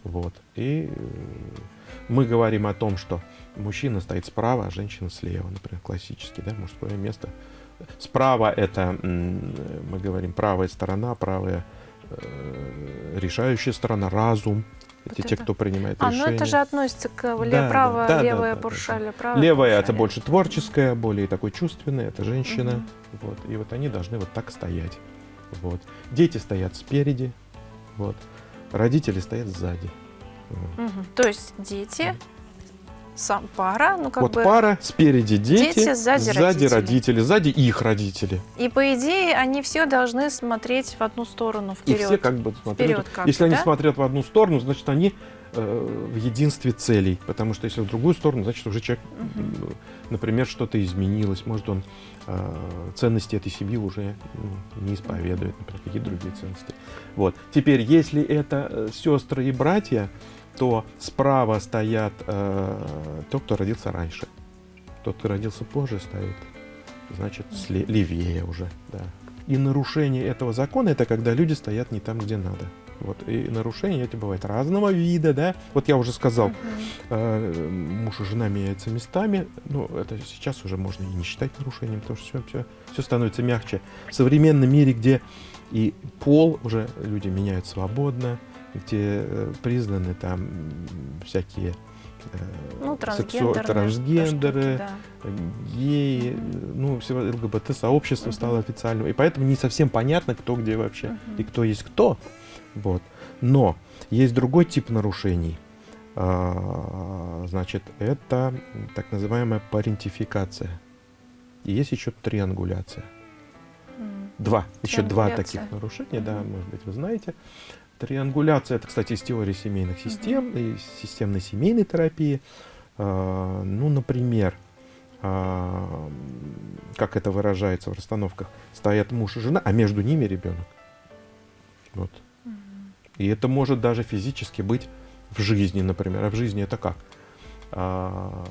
[SPEAKER 2] Вот. И э, мы говорим о том, что мужчина стоит справа, а женщина слева, например, классически, да, мужское место. Справа это, мы говорим, правая сторона, правая решающая сторона, разум. Вот это те, кто принимает а, решения.
[SPEAKER 1] А, ну это же относится к да, правая, да, левая да, да, правая
[SPEAKER 2] Левая это больше творческая, более такой чувственная, это женщина. Угу. Вот, и вот они должны вот так стоять. Вот. Дети стоят спереди, вот. родители стоят сзади.
[SPEAKER 1] Угу. То есть дети сам пара, ну как
[SPEAKER 2] вот
[SPEAKER 1] бы...
[SPEAKER 2] пара, спереди дети,
[SPEAKER 1] дети сзади,
[SPEAKER 2] сзади
[SPEAKER 1] родители.
[SPEAKER 2] родители, сзади их родители.
[SPEAKER 1] И по идее они все должны смотреть в одну сторону вперед.
[SPEAKER 2] И все как бы смотрят.
[SPEAKER 1] Вперед как
[SPEAKER 2] если
[SPEAKER 1] бы,
[SPEAKER 2] они
[SPEAKER 1] да?
[SPEAKER 2] смотрят в одну сторону, значит они э, в единстве целей, потому что если в другую сторону, значит уже человек, м, например, что-то изменилось, может он э, ценности этой семьи уже ну, не исповедует, например, какие-то другие ценности. Вот. Теперь, если это э, сестры и братья, то справа стоят э, тот, кто родился раньше. Тот, кто родился позже, стоит, значит, левее уже. Да. И нарушение этого закона это когда люди стоят не там, где надо. Вот. И нарушения эти бывают разного вида, да. Вот я уже сказал,
[SPEAKER 1] Мгм.
[SPEAKER 2] э, муж и жена меняются местами. Ну, это сейчас уже можно и не считать нарушением, потому что все, все, все становится мягче. В современном мире, где и пол уже люди меняют свободно, где э, признаны там всякие э,
[SPEAKER 1] Ну,
[SPEAKER 2] трансгендеры,
[SPEAKER 1] штуки, да.
[SPEAKER 2] геи,
[SPEAKER 1] Мгм.
[SPEAKER 2] ну, все ЛГБТ-сообщество
[SPEAKER 1] Мгм.
[SPEAKER 2] стало официальным. И поэтому не совсем понятно, кто где вообще
[SPEAKER 1] Мгм.
[SPEAKER 2] и кто есть кто. Вот. Но есть другой тип нарушений. А, Значит, это так называемая парентификация. И есть еще триангуляция. Два, еще два таких нарушения, да, может быть, вы знаете. Триангуляция, это, кстати, из теории семейных систем, и системной семейной терапии. А, Ну, например, а, как это выражается в расстановках, стоят муж и жена, а между ними ребенок. Вот.
[SPEAKER 1] Мгм.
[SPEAKER 2] И это может даже физически быть в жизни, например. А в жизни это как? А,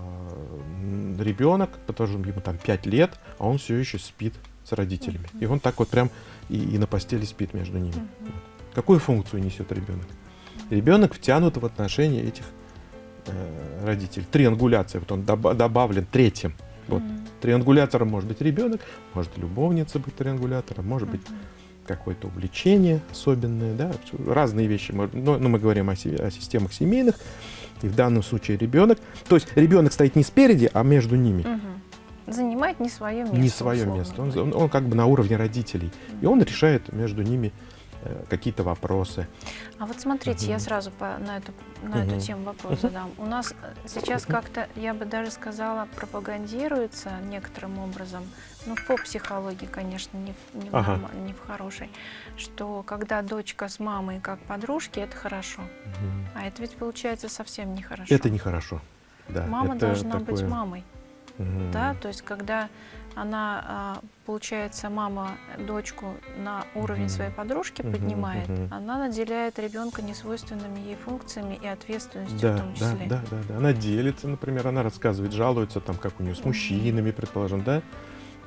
[SPEAKER 2] ребенок, потому что ему там 5 лет, а он все еще спит с родителями. И он так вот прям и, и на постели спит между ними.
[SPEAKER 1] Мгм.
[SPEAKER 2] Какую функцию несет ребенок? Ребенок втянут в отношения этих э, родителей. Триангуляция, вот он доба- добавлен третьим. Вот.
[SPEAKER 1] Мгм.
[SPEAKER 2] Триангулятором может быть ребенок, может любовница быть триангулятором, может быть
[SPEAKER 1] Мгм.
[SPEAKER 2] какое-то увлечение особенное, да, разные вещи. Но, но мы говорим о, о системах семейных, и в данном случае ребенок. То есть ребенок стоит не спереди, а между ними.
[SPEAKER 1] Мгм. Занимает не свое место.
[SPEAKER 2] не свое место. Он, он- он как бы на уровне родителей. И он решает между ними какие-то вопросы.
[SPEAKER 1] А вот смотрите, я сразу по- на, эту, на эту тему вопрос задам. У нас э, сейчас как-то, я бы даже сказала, пропагандируется некоторым образом, ну, по психологии, конечно, не в, не в,
[SPEAKER 2] Ага.
[SPEAKER 1] не в хорошей, что когда дочка с мамой как подружки, это хорошо. А это ведь получается совсем нехорошо.
[SPEAKER 2] Это нехорошо. Да,
[SPEAKER 1] Мама должна быть
[SPEAKER 2] такое-
[SPEAKER 1] мамой.
[SPEAKER 2] Мгм.
[SPEAKER 1] Да, то есть когда она, а, получается, мама дочку на уровень своей подружки поднимает, она наделяет ребенка несвойственными ей функциями и ответственностью в
[SPEAKER 2] Да,
[SPEAKER 1] том
[SPEAKER 2] да,
[SPEAKER 1] числе.
[SPEAKER 2] да, да, да. Она делится, например, она рассказывает, жалуется, там, как у нее с мужчинами, предположим, да,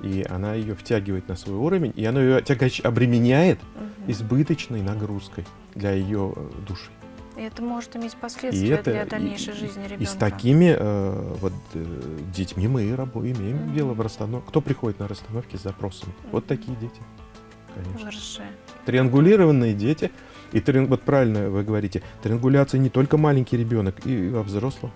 [SPEAKER 2] и она ее втягивает на свой уровень, и она ее тягач обременяет избыточной нагрузкой для ее души.
[SPEAKER 1] И это может иметь
[SPEAKER 2] И
[SPEAKER 1] последствия
[SPEAKER 2] это
[SPEAKER 1] для дальнейшей
[SPEAKER 2] и-
[SPEAKER 1] жизни ребенка.
[SPEAKER 2] И с такими э, вот э, детьми мы и рабо- имеем
[SPEAKER 1] Мгм.
[SPEAKER 2] дело в расстановке. Кто приходит на расстановки с запросами? Вот
[SPEAKER 1] Мгм.
[SPEAKER 2] такие дети, конечно.
[SPEAKER 1] Выросшие.
[SPEAKER 2] Триангулированные дети. И триан- вот правильно вы говорите, триангуляция не только маленький ребенок, и во взрослом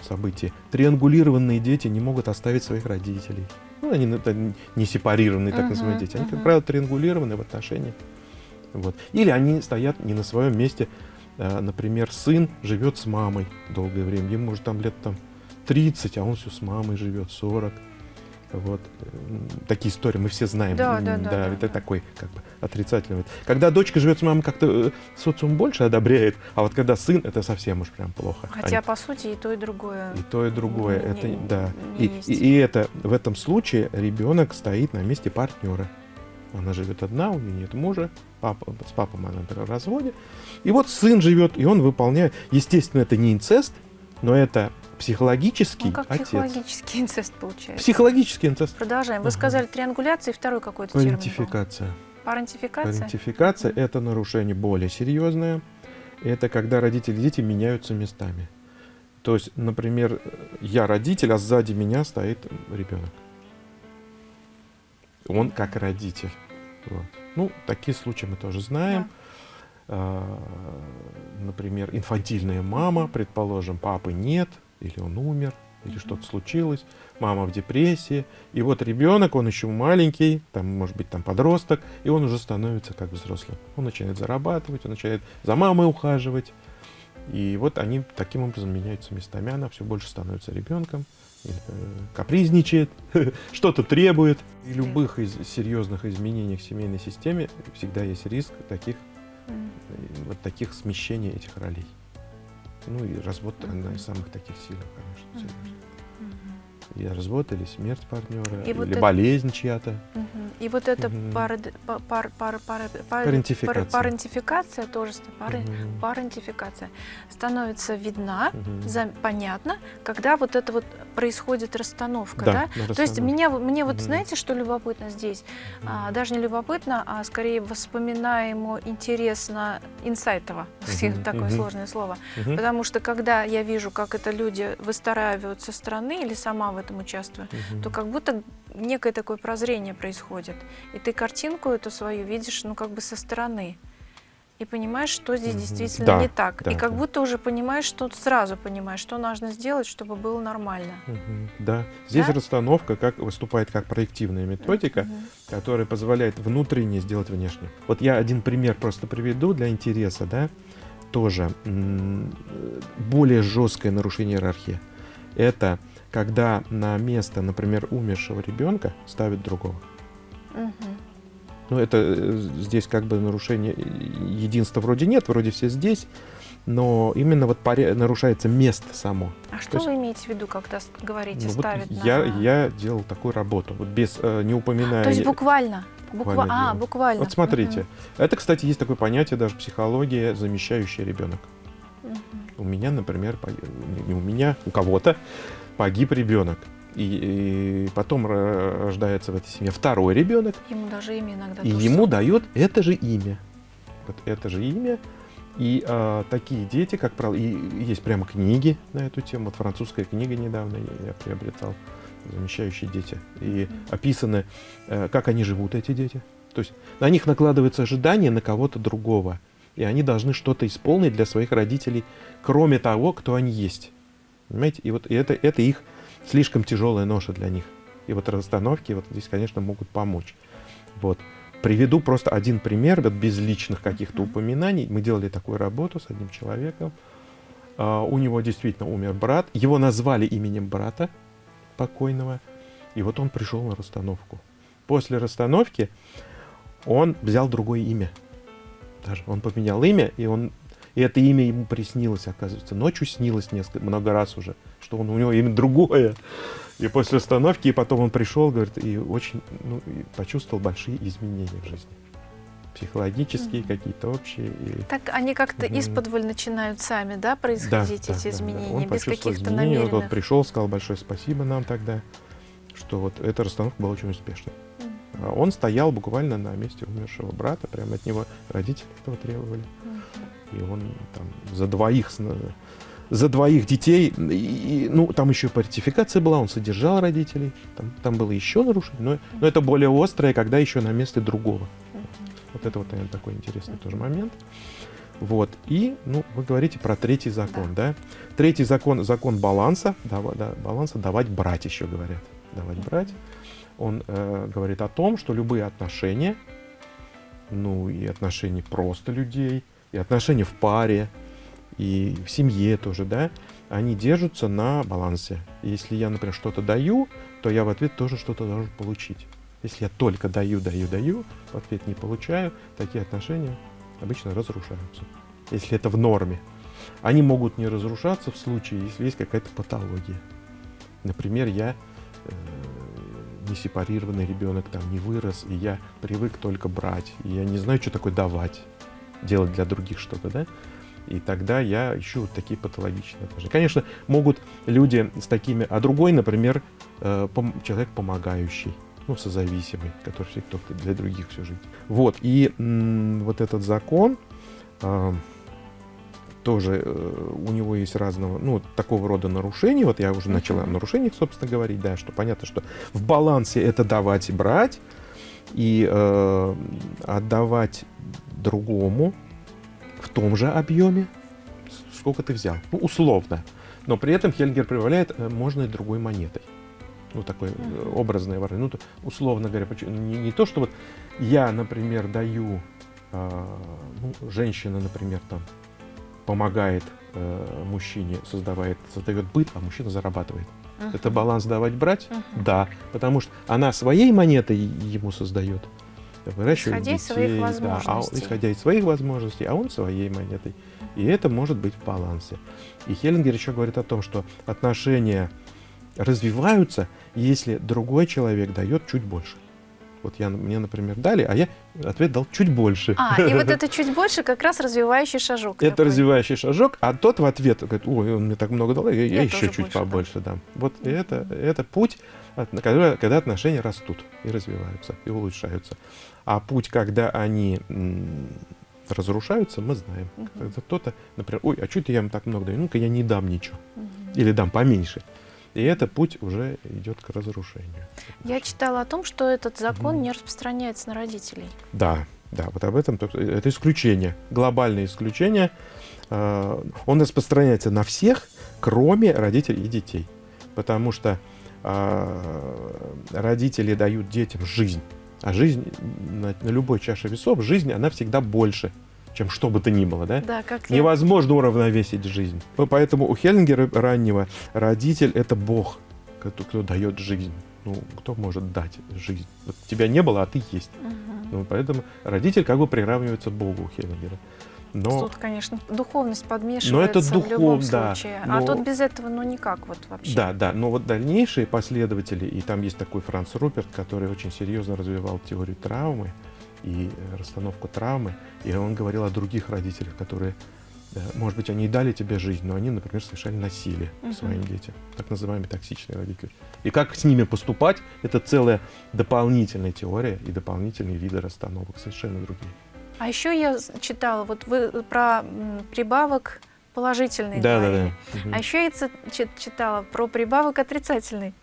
[SPEAKER 2] событии. Триангулированные дети не могут оставить своих родителей. Ну, они это не сепарированные, так
[SPEAKER 1] Мгм,
[SPEAKER 2] называемые дети. Они, как
[SPEAKER 1] мгм.
[SPEAKER 2] правило, триангулированы в отношениях. Вот. Или они стоят не на своем месте. А, Например, сын живет с мамой долгое время. Ему может там лет там 30, а он все с мамой живет, 40. Вот. М, Такие истории мы все знаем.
[SPEAKER 1] Да, да, да, да,
[SPEAKER 2] это
[SPEAKER 1] да.
[SPEAKER 2] такой как бы отрицательный. Когда дочка живет с мамой, как-то э, социум больше одобряет, а вот когда сын, это совсем уж прям плохо.
[SPEAKER 1] Хотя,
[SPEAKER 2] Они-
[SPEAKER 1] по сути, и то, и другое.
[SPEAKER 2] и то, и другое.
[SPEAKER 1] не-
[SPEAKER 2] это,
[SPEAKER 1] не-
[SPEAKER 2] да.
[SPEAKER 1] не
[SPEAKER 2] И,
[SPEAKER 1] есть.
[SPEAKER 2] и, и это в этом случае ребенок стоит на месте партнера. Она живет одна, у нее нет мужа, папа, с папой она, например, в разводе. И вот сын живет, и он выполняет. Естественно, это не инцест, но это психологический
[SPEAKER 1] Ну, как
[SPEAKER 2] отец.
[SPEAKER 1] психологический инцест получается.
[SPEAKER 2] Психологический инцест.
[SPEAKER 1] Продолжаем. Вы
[SPEAKER 2] Ага.
[SPEAKER 1] сказали триангуляция и второй какой-то термин.
[SPEAKER 2] Парентификация.
[SPEAKER 1] Парентификация?
[SPEAKER 2] Парентификация это нарушение более серьезное. Это когда родители и дети меняются местами. То есть, например, я родитель, а сзади меня стоит ребенок. Он как родитель. Вот. Ну, такие случаи мы тоже знаем. А, Например, инфантильная мама, предположим, папы нет, или он умер, или
[SPEAKER 1] Мгм.
[SPEAKER 2] что-то случилось, мама в депрессии, и вот ребенок, он еще маленький, там, может быть, там подросток, и он уже становится как взрослым. Он начинает зарабатывать, он начинает за мамой ухаживать, И вот они таким образом меняются местами. Она все больше становится ребенком, капризничает, что-то требует. И любых из серьезных изменений в семейной системе всегда есть риск таких, вот таких смещений этих ролей. Ну и развод одна из самых таких сильных, конечно, серьезно и развод, или смерть партнера, и или вот болезнь это... чья-то.
[SPEAKER 1] Угу. И вот эта угу. пар, пар, пар, пар, парентификация. парентификация тоже пар, угу. парентификация становится видна, угу. за, понятно, когда вот это вот происходит расстановка, да? да? То есть меня, мне вот угу. знаете, что любопытно здесь? Угу. А, даже не любопытно, а скорее воспоминаемо, интересно, инсайтово, угу. такое угу. сложное слово. Угу. Потому что когда я вижу, как это люди выстраивают со стороны или сама этом участвую, угу. то как будто некое такое прозрение происходит. И ты картинку эту свою видишь, ну, как бы со стороны. И понимаешь, что здесь действительно да, не так. Да, и как да. будто уже понимаешь, что сразу понимаешь, что нужно сделать, чтобы было нормально.
[SPEAKER 2] Угу, да. Здесь да? расстановка как, выступает как проективная методика, угу. которая позволяет внутренне сделать внешне. Вот я один пример просто приведу для интереса, да, тоже более жесткое нарушение иерархии. Это когда на место, например, умершего ребенка ставят другого. Угу. Ну, это э, здесь как бы нарушение единства вроде нет, вроде все здесь, но именно вот паре, нарушается место само.
[SPEAKER 1] А что есть, вы имеете в виду, когда говорите ну, ставят
[SPEAKER 2] вот на... я, я делал такую работу, вот без, э, не упоминая...
[SPEAKER 1] То есть буквально? Буква... А, буквально.
[SPEAKER 2] Вот смотрите. Угу. Это, кстати, есть такое понятие даже психология замещающий ребенок. Угу. У меня, например, не у меня, у кого-то погиб ребенок. И, и потом рождается в этой семье второй ребенок.
[SPEAKER 1] Ему даже имя иногда.
[SPEAKER 2] И ему дает это же имя. Вот это же имя. И а, такие дети, как правило, и есть прямо книги на эту тему. Вот французская книга недавно я, приобретал, замещающие дети. И описаны, а, как они живут, эти дети. То есть на них накладывается ожидание на кого-то другого. И они должны что-то исполнить для своих родителей, кроме того, кто они есть. Понимаете? И вот и это, это их слишком тяжелая ноша для них. И вот расстановки вот здесь, конечно, могут помочь. Вот. Приведу просто один пример, вот без личных каких-то упоминаний. Мы делали такую работу с одним человеком. Uh, у него действительно умер брат. Его назвали именем брата покойного. И вот он пришел на расстановку. После расстановки он взял другое имя. Даже он поменял имя, и он и это имя ему приснилось, оказывается. Ночью снилось несколько, много раз уже, что он, у него имя другое. И после остановки, и потом он пришел, говорит, и очень, ну, и почувствовал большие изменения в жизни. Психологические, mm-hmm. какие-то общие. И...
[SPEAKER 1] Так они как-то mm-hmm. исподволь начинают сами, да, происходить да, эти да, изменения, да, без каких-то намеренных?
[SPEAKER 2] Вот он пришел, сказал большое спасибо нам тогда, что вот эта расстановка была очень успешной. Mm-hmm. Он стоял буквально на месте умершего брата, прямо от него родители этого требовали. Mm-hmm и он там за двоих за двоих детей, и, ну, там еще партификация была, он содержал родителей, там, там было еще нарушение, но, но это более острое, когда еще на месте другого. Вот это вот, наверное, такой интересный тоже момент. Вот, и, ну, вы говорите про третий закон, да? да? Третий закон, закон баланса, да, да, баланса давать брать еще говорят, давать брать. Он э, говорит о том, что любые отношения, ну, и отношения просто людей, и отношения в паре, и в семье тоже, да, они держатся на балансе. Если я, например, что-то даю, то я в ответ тоже что-то должен получить. Если я только даю, даю, даю, в ответ не получаю, такие отношения обычно разрушаются. Если это в норме. Они могут не разрушаться в случае, если есть какая-то патология. Например, я э, не сепарированный ребенок, там не вырос, и я привык только брать, и я не знаю, что такое давать делать для других что-то, да, и тогда я ищу вот такие патологичные отношения. Конечно, могут люди с такими, а другой, например, э, человек помогающий, ну, созависимый, который всегда для других всю жизнь. Вот, и вот этот закон, а, тоже э, у него есть разного, ну, такого рода нарушения. Вот я уже начал о нарушениях, собственно, говорить, да, что понятно, что в балансе это давать и брать, и э, отдавать другому в том же объеме, сколько ты взял. Ну, условно. Но при этом Хельгер прибавляет, э, можно и другой монетой. Ну, такое mm-hmm. образное выражение. Ну, условно говоря, не, не то, что вот я, например, даю, э, ну, женщина, например, там, помогает э, мужчине создавает, создает быт, а мужчина зарабатывает. Uh-huh. Это баланс давать-брать? Uh-huh. Да, потому что она своей монетой ему создает.
[SPEAKER 1] Выращивает исходя детей, из своих возможностей. Да,
[SPEAKER 2] а, исходя из своих возможностей, а он своей монетой. И это может быть в балансе. И Хеллингер еще говорит о том, что отношения развиваются, если другой человек дает чуть больше. Вот я, мне, например, дали, а я ответ дал чуть больше.
[SPEAKER 1] А, и вот это чуть больше как раз развивающий шажок.
[SPEAKER 2] Это такой. развивающий шажок, а тот в ответ говорит, ой, он мне так много дал, я, я, я еще чуть побольше дам. Вот mm-hmm. это, это путь, когда, когда отношения растут и развиваются, и улучшаются. А путь, когда они разрушаются, мы знаем. Uh-huh. Когда кто-то, например, ой, а что это я им так много даю? Ну-ка я не дам ничего. Uh-huh. Или дам поменьше. И этот путь уже идет к разрушению.
[SPEAKER 1] Я читала о том, что этот закон угу. не распространяется на родителей.
[SPEAKER 2] Да, да, вот об этом. Это исключение, глобальное исключение. А, он распространяется на всех, кроме родителей и детей. Потому что а, родители дают детям жизнь. А жизнь на, на любой чаше весов, жизнь, она всегда больше, чем что бы то ни было. Да?
[SPEAKER 1] Да, как
[SPEAKER 2] Невозможно я... уравновесить жизнь. Поэтому у Хеллингера раннего родитель — это Бог, кто, кто дает жизнь. Ну, кто может дать жизнь? Вот тебя не было, а ты есть. Угу. Ну, поэтому родитель как бы приравнивается Богу у Хеллингера.
[SPEAKER 1] Но... Тут, конечно, духовность подмешивается но это духов, в любом да, случае. А но... А тут без этого, ну, никак вот вообще.
[SPEAKER 2] Да, да. Но вот дальнейшие последователи, и там есть такой Франц Руперт, который очень серьезно развивал теорию травмы и э, расстановку травмы. И он говорил о других родителях, которые, может быть, они и дали тебе жизнь, но они, например, совершали насилие угу. своим детям. Так называемые токсичные родители. И как с ними поступать, это целая дополнительная теория и дополнительные виды расстановок, совершенно другие.
[SPEAKER 1] А еще я читала, вот вы про прибавок положительный. Да, да, да. А еще я читала про прибавок отрицательный.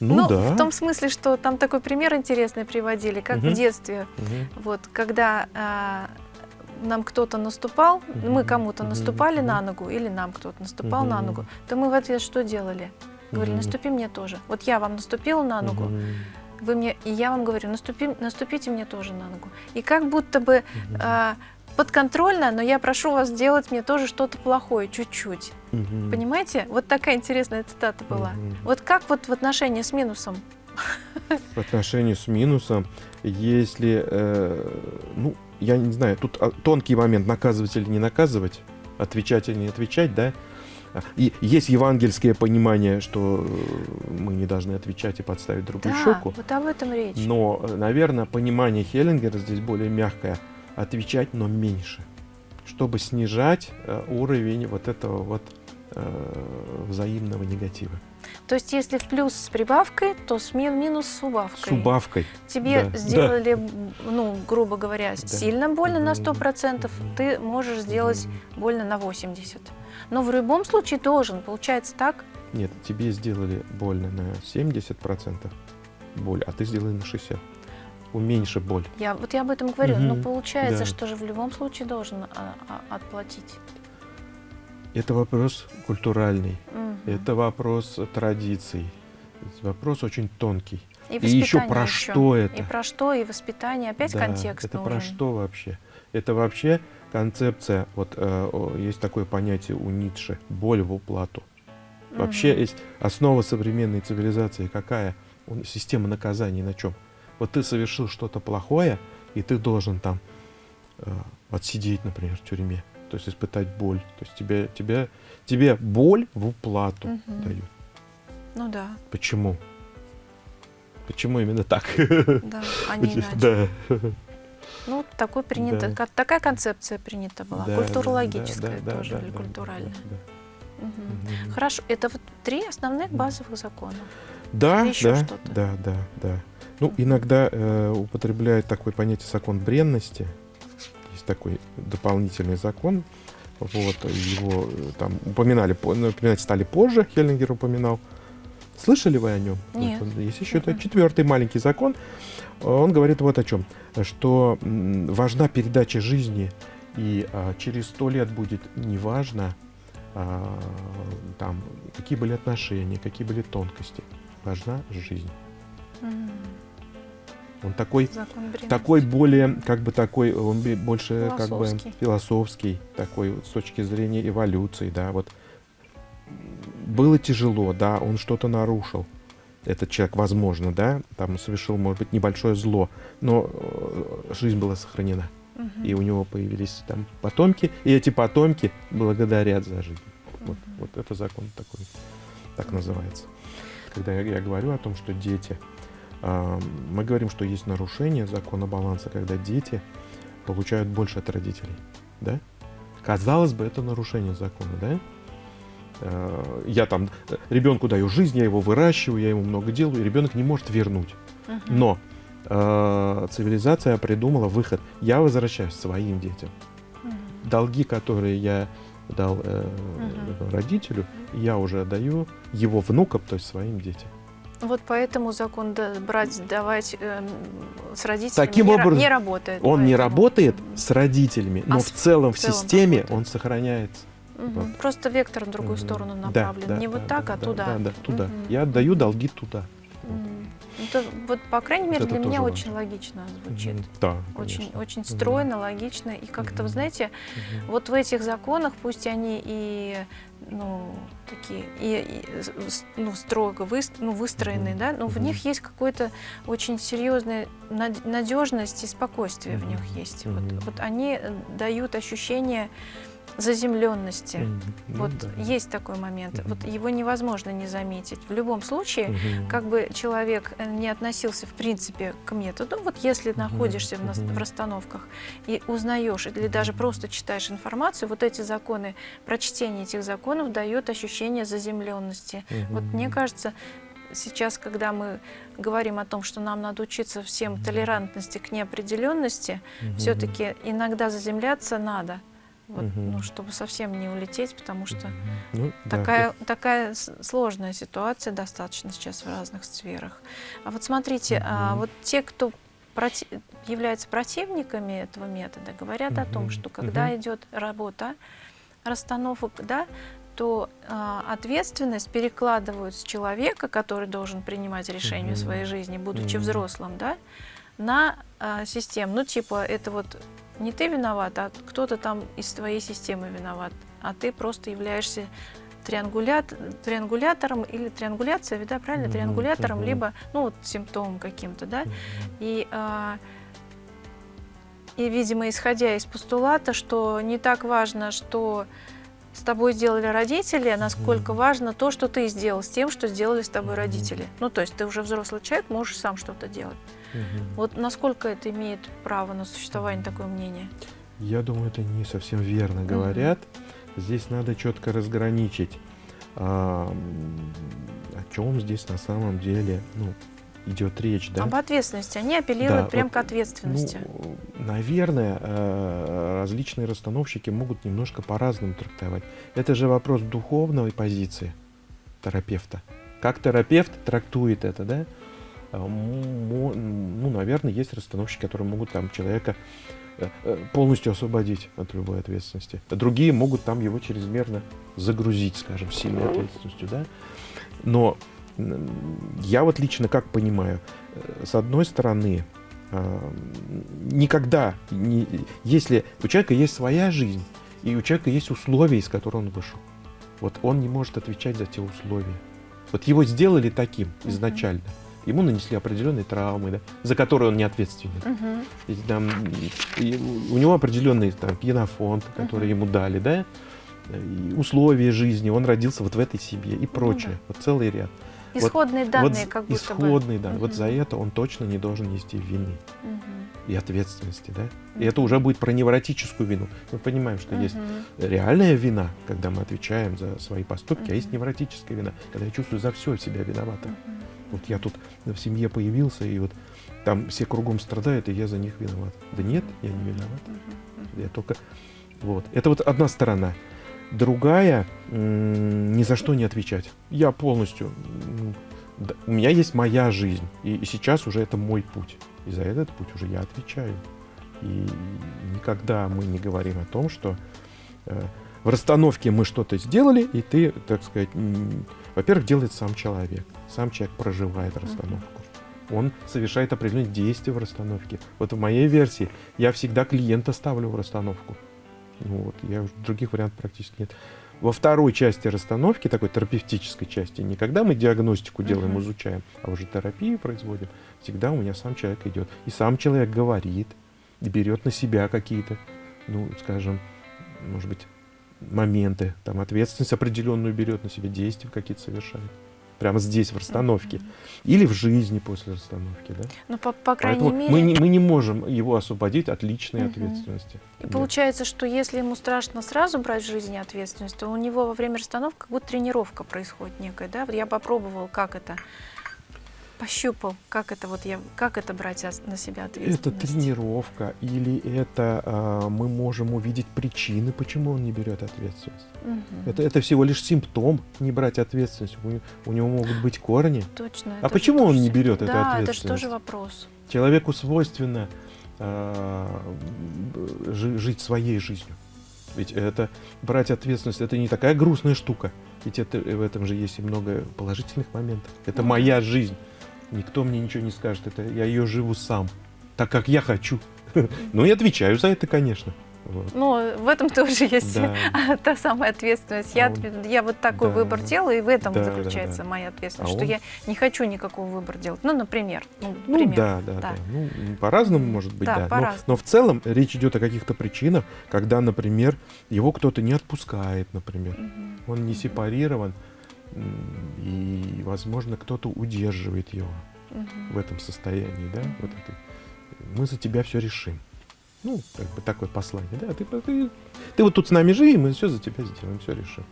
[SPEAKER 1] Ну, ну да. в том смысле, что там такой пример интересный приводили, как угу. в детстве. Угу. Вот, когда а, нам кто-то наступал, угу. мы кому-то угу. наступали угу. на ногу, или нам кто-то наступал угу. на ногу, то мы в ответ что делали? Говорили, угу. наступи мне тоже. Вот я вам наступила на ногу, угу вы мне, и я вам говорю, наступи, наступите мне тоже на ногу. И как будто бы угу. э, подконтрольно, но я прошу вас сделать мне тоже что-то плохое, чуть-чуть. Угу. Понимаете? Вот такая интересная цитата была. Угу. Вот как вот в отношении с минусом?
[SPEAKER 2] В отношении с минусом, если, э, ну, я не знаю, тут а, тонкий момент, наказывать или не наказывать, отвечать или не отвечать, да, и есть евангельское понимание, что э, мы не должны отвечать и подставить другую да, щеку.
[SPEAKER 1] вот об этом речь.
[SPEAKER 2] Но, э, наверное, понимание Хеллингера здесь более мягкое. Отвечать, но меньше. Чтобы снижать э, уровень вот этого вот взаимного негатива.
[SPEAKER 1] То есть, если в плюс с прибавкой, то с минус с убавкой.
[SPEAKER 2] С убавкой.
[SPEAKER 1] Тебе да. сделали, да. ну, грубо говоря, да. сильно больно на 100%, ты можешь сделать больно на 80%. Но в любом случае должен, получается так?
[SPEAKER 2] Нет, тебе сделали больно на 70% боль, а ты сделали на 60%. Уменьши боль.
[SPEAKER 1] Я, вот я об этом говорю, угу, но получается, да. что же в любом случае должен а, а, отплатить.
[SPEAKER 2] Это вопрос культуральный, угу. это вопрос традиций, вопрос очень тонкий.
[SPEAKER 1] И, и еще
[SPEAKER 2] про еще. что это?
[SPEAKER 1] И про что, и воспитание, опять да, контекст
[SPEAKER 2] Это
[SPEAKER 1] нужен.
[SPEAKER 2] про что вообще? Это вообще концепция, вот э, есть такое понятие у Ницше, боль в уплату. Угу. Вообще есть основа современной цивилизации какая? Система наказаний на чем? Вот ты совершил что-то плохое, и ты должен там э, отсидеть, например, в тюрьме, то есть испытать боль. То есть тебе, тебе, тебе боль в уплату угу. дают.
[SPEAKER 1] Ну да.
[SPEAKER 2] Почему? Почему именно так?
[SPEAKER 1] Да, а не иначе. Да. Ну, такой принято, да. такая концепция принята была, да, культурологическая да, да, тоже, да, или да, культуральная. Да, да. Угу. Угу. Хорошо, это вот три основных базовых закона.
[SPEAKER 2] Да, да, да, да, да. Ну, иногда э, употребляют такое понятие закон бренности. Есть такой дополнительный закон. Вот, его э, там упоминали, напоминать стали позже, Хеллингер упоминал. Слышали вы о нем?
[SPEAKER 1] Нет.
[SPEAKER 2] Есть еще это четвертый маленький закон. Он говорит вот о чем, что важна передача жизни, и а, через сто лет будет неважно, а, там, какие были отношения, какие были тонкости. Важна жизнь. Mm. Он такой, такой более, как бы такой, он больше как бы философский, такой с точки зрения эволюции, да, вот. Было тяжело, да, он что-то нарушил. Этот человек, возможно, да, там совершил, может быть, небольшое зло, но э, жизнь была сохранена. Угу. И у него появились там потомки, и эти потомки благодарят за жизнь. Угу. Вот, вот это закон такой, так называется. Когда я, я говорю о том, что дети, мы говорим, что есть нарушение закона баланса, когда дети получают больше от родителей, да? Казалось бы, это нарушение закона, да? Э, я там ребенку даю жизнь, я его выращиваю, я ему много делаю, и ребенок не может вернуть. Но э, цивилизация придумала выход. Я возвращаюсь своим детям. Долги, которые я дал э, uh-huh. родителю, я уже даю его внукам, то есть своим детям.
[SPEAKER 1] Вот поэтому закон да, брать, давать э, с родителями Таким не, образом, не работает.
[SPEAKER 2] Он поэтому. не работает с родителями, но а в целом в, целом системе работает. он сохраняется.
[SPEAKER 1] Угу. Вот. Просто вектор в другую угу. сторону направлен. Да, не да, вот так,
[SPEAKER 2] да,
[SPEAKER 1] а туда.
[SPEAKER 2] Да, да, туда. Угу. Я отдаю долги туда.
[SPEAKER 1] Это, вот, по крайней мере, вот для меня важно. очень логично звучит.
[SPEAKER 2] Да,
[SPEAKER 1] очень, конечно. очень стройно, логично. И как-то, вы знаете, угу. вот в этих законах, пусть они и ну, такие, и, и ну, строго вы, ну, выстроенные, mm да, но в них есть какой-то очень серьезная надежность и спокойствие в них есть. Вот, вот они дают ощущение заземленности. Mm -hmm. Вот да. есть такой момент. Mm -hmm. Вот его невозможно не заметить. В любом случае, mm -hmm. как бы человек э, не относился в принципе к методу, вот если mm -hmm. находишься в, в расстановках и узнаешь или даже просто читаешь информацию, вот эти законы, прочтение этих законов дает ощущение заземленности. Mm -hmm. Вот мне кажется, сейчас, когда мы говорим о том, что нам надо учиться всем толерантности к неопределенности, mm -hmm. все-таки иногда заземляться надо вот, угу. ну, чтобы совсем не улететь, потому что ну, такая, да. такая сложная ситуация достаточно сейчас в разных сферах. А вот смотрите, угу. а, вот те, кто проти являются противниками этого метода, говорят угу. о том, что когда угу. идет работа расстановок, да, то э, ответственность перекладывают с человека, который должен принимать решения угу. в своей жизни, будучи угу. взрослым, да, на э, систему. Ну, типа, это вот не ты виноват, а кто-то там из твоей системы виноват, а ты просто являешься триангулят, триангулятором или триангуляция, да, правильно, триангулятором, либо, ну, вот симптомом каким-то, да, и, а, и, видимо, исходя из постулата, что не так важно, что с тобой сделали родители, а насколько важно то, что ты сделал с тем, что сделали с тобой родители. Ну, то есть ты уже взрослый человек, можешь сам что-то делать. Угу. Вот насколько это имеет право на существование такое мнение?
[SPEAKER 2] Я думаю, это не совсем верно говорят. Угу. Здесь надо четко разграничить, а, о чем здесь на самом деле ну, идет речь. Да?
[SPEAKER 1] Об ответственности. Они апеллируют да, прям вот, к ответственности.
[SPEAKER 2] Ну, наверное, э, различные расстановщики могут немножко по-разному трактовать. Это же вопрос духовной позиции терапевта. Как терапевт трактует это, да? А, ну, наверное, есть расстановщики, которые могут там человека э, э, полностью освободить от любой ответственности. Другие могут там его чрезмерно загрузить, скажем, сильной ответственностью, да. Но я вот лично как понимаю, э, с одной стороны, а, никогда, не, если у человека есть своя жизнь, и у человека есть условия, из которых он вышел, вот он не может отвечать за те условия. Вот его сделали таким изначально. Uh -huh ему нанесли определенные травмы, да, за которые он не ответственен. Uh-huh. И, там, и у него определенный там, генофонд, который uh-huh. ему дали, да, и условия жизни, он родился вот в этой семье и прочее. Uh-huh. Вот целый ряд.
[SPEAKER 1] Исходные вот, данные, вот, как будто
[SPEAKER 2] исходные, бы. да. Uh-huh. Вот за это он точно не должен нести вины uh-huh. и ответственности, да. Uh-huh. И это уже будет про невротическую вину. Мы понимаем, что uh-huh. есть реальная вина, когда мы отвечаем за свои поступки, uh-huh. а есть невротическая вина, когда я чувствую за все себя виноватым. Uh-huh. Вот я тут в семье появился, и вот там все кругом страдают, и я за них виноват. Да нет, я не виноват. Я только... Вот. Это вот одна сторона. Другая, ни за что не отвечать. Я полностью... У меня есть моя жизнь, и сейчас уже это мой путь. И за этот путь уже я отвечаю. И никогда мы не говорим о том, что э, в расстановке мы что-то сделали, и ты, так сказать, во-первых, делает сам человек. Сам человек проживает расстановку. он совершает определенные действия в расстановке. Вот в моей версии я всегда клиента ставлю в расстановку. Ну, вот, я других вариантов практически нет. Во второй части расстановки, такой терапевтической части, не когда мы диагностику делаем, uh-huh. изучаем, а уже терапию производим, всегда у меня сам человек идет. И сам человек говорит, и берет на себя какие-то, ну, скажем, может быть, моменты, там, ответственность определенную берет на себя, действия какие-то совершает прямо здесь, в расстановке. Или в жизни после расстановки. Да?
[SPEAKER 1] Ну, по, по крайней
[SPEAKER 2] Поэтому
[SPEAKER 1] мере...
[SPEAKER 2] Мы не, мы не можем его освободить от личной угу. ответственности.
[SPEAKER 1] И да. получается, что если ему страшно сразу брать в жизни ответственность, то у него во время расстановки как будто тренировка происходит некая. Да? Вот я попробовал, как это пощупал, как это вот я, как это брать на себя ответственность?
[SPEAKER 2] Это тренировка или это а, мы можем увидеть причины, почему он не берет ответственность. Угу. Это, это всего лишь симптом не брать ответственность. У, у него могут быть корни.
[SPEAKER 1] Точно.
[SPEAKER 2] А почему он не берет да, эту ответственность?
[SPEAKER 1] Да, это же тоже вопрос.
[SPEAKER 2] Человеку свойственно а, жить своей жизнью. Ведь это брать ответственность, это не такая грустная штука. Ведь это, в этом же есть и много положительных моментов. Это ну, моя жизнь. Никто мне ничего не скажет. Это я ее живу сам, так как я хочу. Ну и отвечаю за это, конечно.
[SPEAKER 1] Вот. Ну, в этом тоже есть да. та самая ответственность. Я, а я вот такой да. выбор делаю, и в этом да, заключается да, да. моя ответственность, а что он... я не хочу никакого выбора делать. Ну, например.
[SPEAKER 2] Ну, ну да, да, да. да. Ну, по-разному может быть, да. да. Но, но в целом речь идет о каких-то причинах, когда, например, его кто-то не отпускает, например. Угу. Он не угу. сепарирован и, возможно, кто-то удерживает его угу. в этом состоянии, да, вот это. Мы за тебя все решим. Ну, как бы такое послание, да, ты, ты, ты вот тут с нами живи, мы все за тебя сделаем, все решим.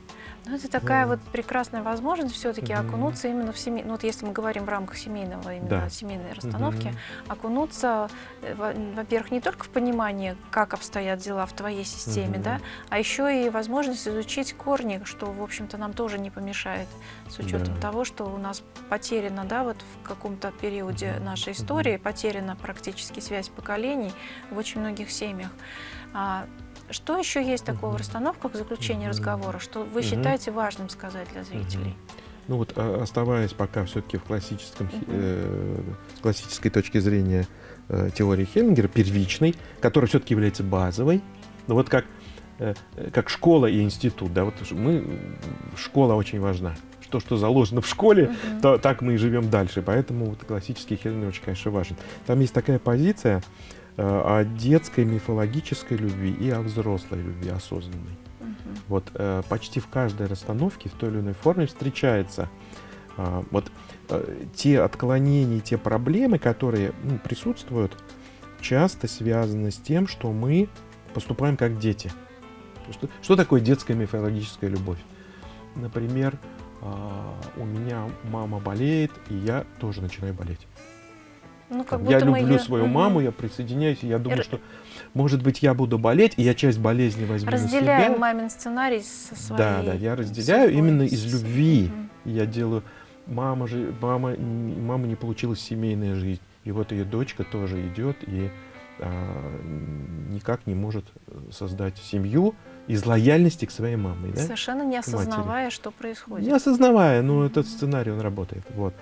[SPEAKER 1] Ну, это такая вот прекрасная возможность все-таки mm-hmm. окунуться именно в семейную, ну, вот если мы говорим в рамках семейного, именно да. семейной расстановки, mm-hmm. окунуться, э, во-первых, не только в понимание, как обстоят дела в твоей системе, mm-hmm. да, а еще и возможность изучить корни, что, в общем-то, нам тоже не помешает, с учетом да. того, что у нас потеряна, да, вот в каком-то периоде нашей истории, потеряна практически связь поколений в очень многих семьях. Что еще есть такого в расстановках в заключении разговора, что вы считаете важным сказать для зрителей?
[SPEAKER 2] Ну вот, а, оставаясь пока все-таки в классическом, э, классической точки зрения э, теории Хеллингера, первичной, которая все-таки является базовой, ну вот как, э, как школа и институт, да, вот мы, школа очень важна. То, что заложено в школе, uh-huh. то, так мы и живем дальше. Поэтому вот классический Хеллингер очень, конечно, важен. Там есть такая позиция, о детской мифологической любви и о взрослой любви осознанной. Угу. Вот э, почти в каждой расстановке в той или иной форме встречается э, вот те отклонения, те проблемы, которые ну, присутствуют, часто связаны с тем, что мы поступаем как дети. Что, что такое детская мифологическая любовь? Например, у меня мама болеет, и я тоже начинаю болеть. Ну, как я люблю ее... свою маму, я присоединяюсь, и я думаю, что, может быть, я буду болеть, и я часть болезни возьму
[SPEAKER 1] Разделяю
[SPEAKER 2] на себя.
[SPEAKER 1] мамин сценарий со своей
[SPEAKER 2] Да, да, я разделяю судьбой. именно из любви. Угу. Я делаю... Мама, же, мама, мама не получилась семейная жизнь, и вот ее дочка тоже идет и а, никак не может создать семью из лояльности к своей маме. Да?
[SPEAKER 1] Совершенно не осознавая, что происходит.
[SPEAKER 2] Не осознавая, но этот сценарий, он работает. Вот.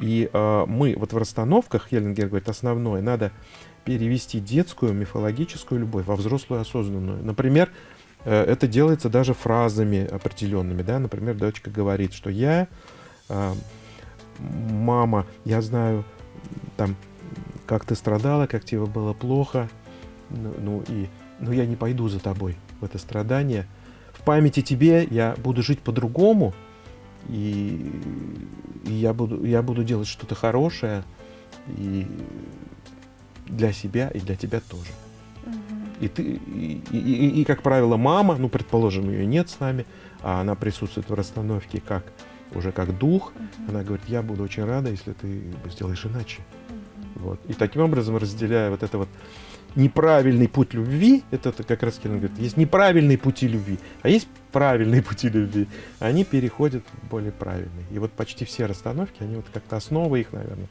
[SPEAKER 2] И э, мы вот в расстановках, Хеллингер говорит, основное, надо перевести детскую мифологическую любовь во взрослую осознанную. Например, э, это делается даже фразами определенными. Да? Например, дочка говорит, что я, э, мама, я знаю, там, как ты страдала, как тебе было плохо, ну, ну и ну, я не пойду за тобой в это страдание. В памяти тебе я буду жить по-другому, и, и я, буду, я буду делать что-то хорошее и для себя, и для тебя тоже. Угу. И, ты, и, и, и, и, как правило, мама, ну, предположим, ее нет с нами, а она присутствует в расстановке как уже как дух, угу. она говорит, я буду очень рада, если ты сделаешь иначе. Угу. Вот. И таким образом, разделяя вот это вот неправильный путь любви, это как раз Келлен говорит, есть неправильные пути любви, а есть правильные пути любви. Они переходят в более правильные. И вот почти все расстановки, они вот как-то основа их, наверное,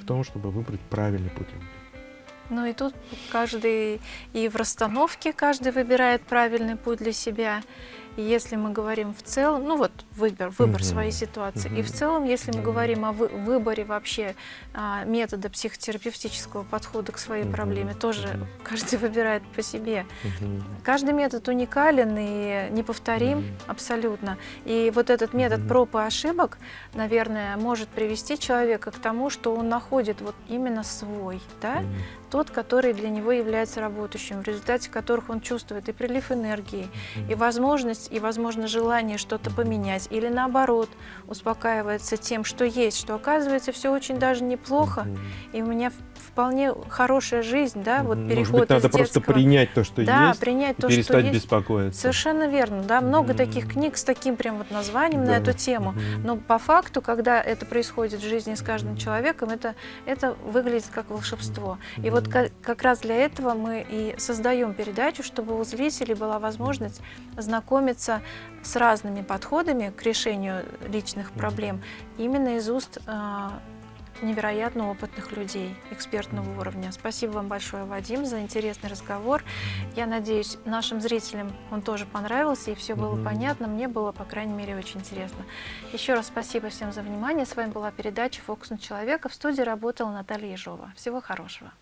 [SPEAKER 2] в том, чтобы выбрать правильный путь любви.
[SPEAKER 1] Ну и тут каждый, и в расстановке каждый выбирает правильный путь для себя, если мы говорим в целом, ну вот выбор, выбор угу. своей ситуации, угу. и в целом, если мы говорим о вы, выборе вообще а, метода психотерапевтического подхода к своей угу. проблеме, тоже угу. каждый выбирает по себе. Угу. Каждый метод уникален и неповторим угу. абсолютно. И вот этот метод угу. проб и ошибок, наверное, может привести человека к тому, что он находит вот именно свой, да, угу. Тот, который для него является работающим, в результате которых он чувствует и прилив энергии, и возможность, и, возможно, желание что-то поменять, или наоборот, успокаивается тем, что есть, что оказывается все очень даже неплохо, и у меня вполне хорошая жизнь, да, вот переход
[SPEAKER 2] Может быть, надо
[SPEAKER 1] из
[SPEAKER 2] просто детского... принять то, что
[SPEAKER 1] да,
[SPEAKER 2] есть,
[SPEAKER 1] принять
[SPEAKER 2] то, перестать
[SPEAKER 1] что
[SPEAKER 2] есть. беспокоиться.
[SPEAKER 1] Совершенно верно, да, много mm -hmm. таких книг с таким прям вот названием да. на эту тему, mm -hmm. но по факту, когда это происходит в жизни с каждым человеком, это, это выглядит как волшебство. Mm -hmm. И вот как, как раз для этого мы и создаем передачу, чтобы у зрителей была возможность знакомиться с разными подходами к решению личных проблем именно из уст э, невероятно опытных людей, экспертного уровня. Спасибо вам большое, Вадим, за интересный разговор. Я надеюсь, нашим зрителям он тоже понравился, и все было понятно. Мне было, по крайней мере, очень интересно. Еще раз спасибо всем за внимание. С вами была передача «Фокус на человека». В студии работала Наталья Ежова. Всего хорошего.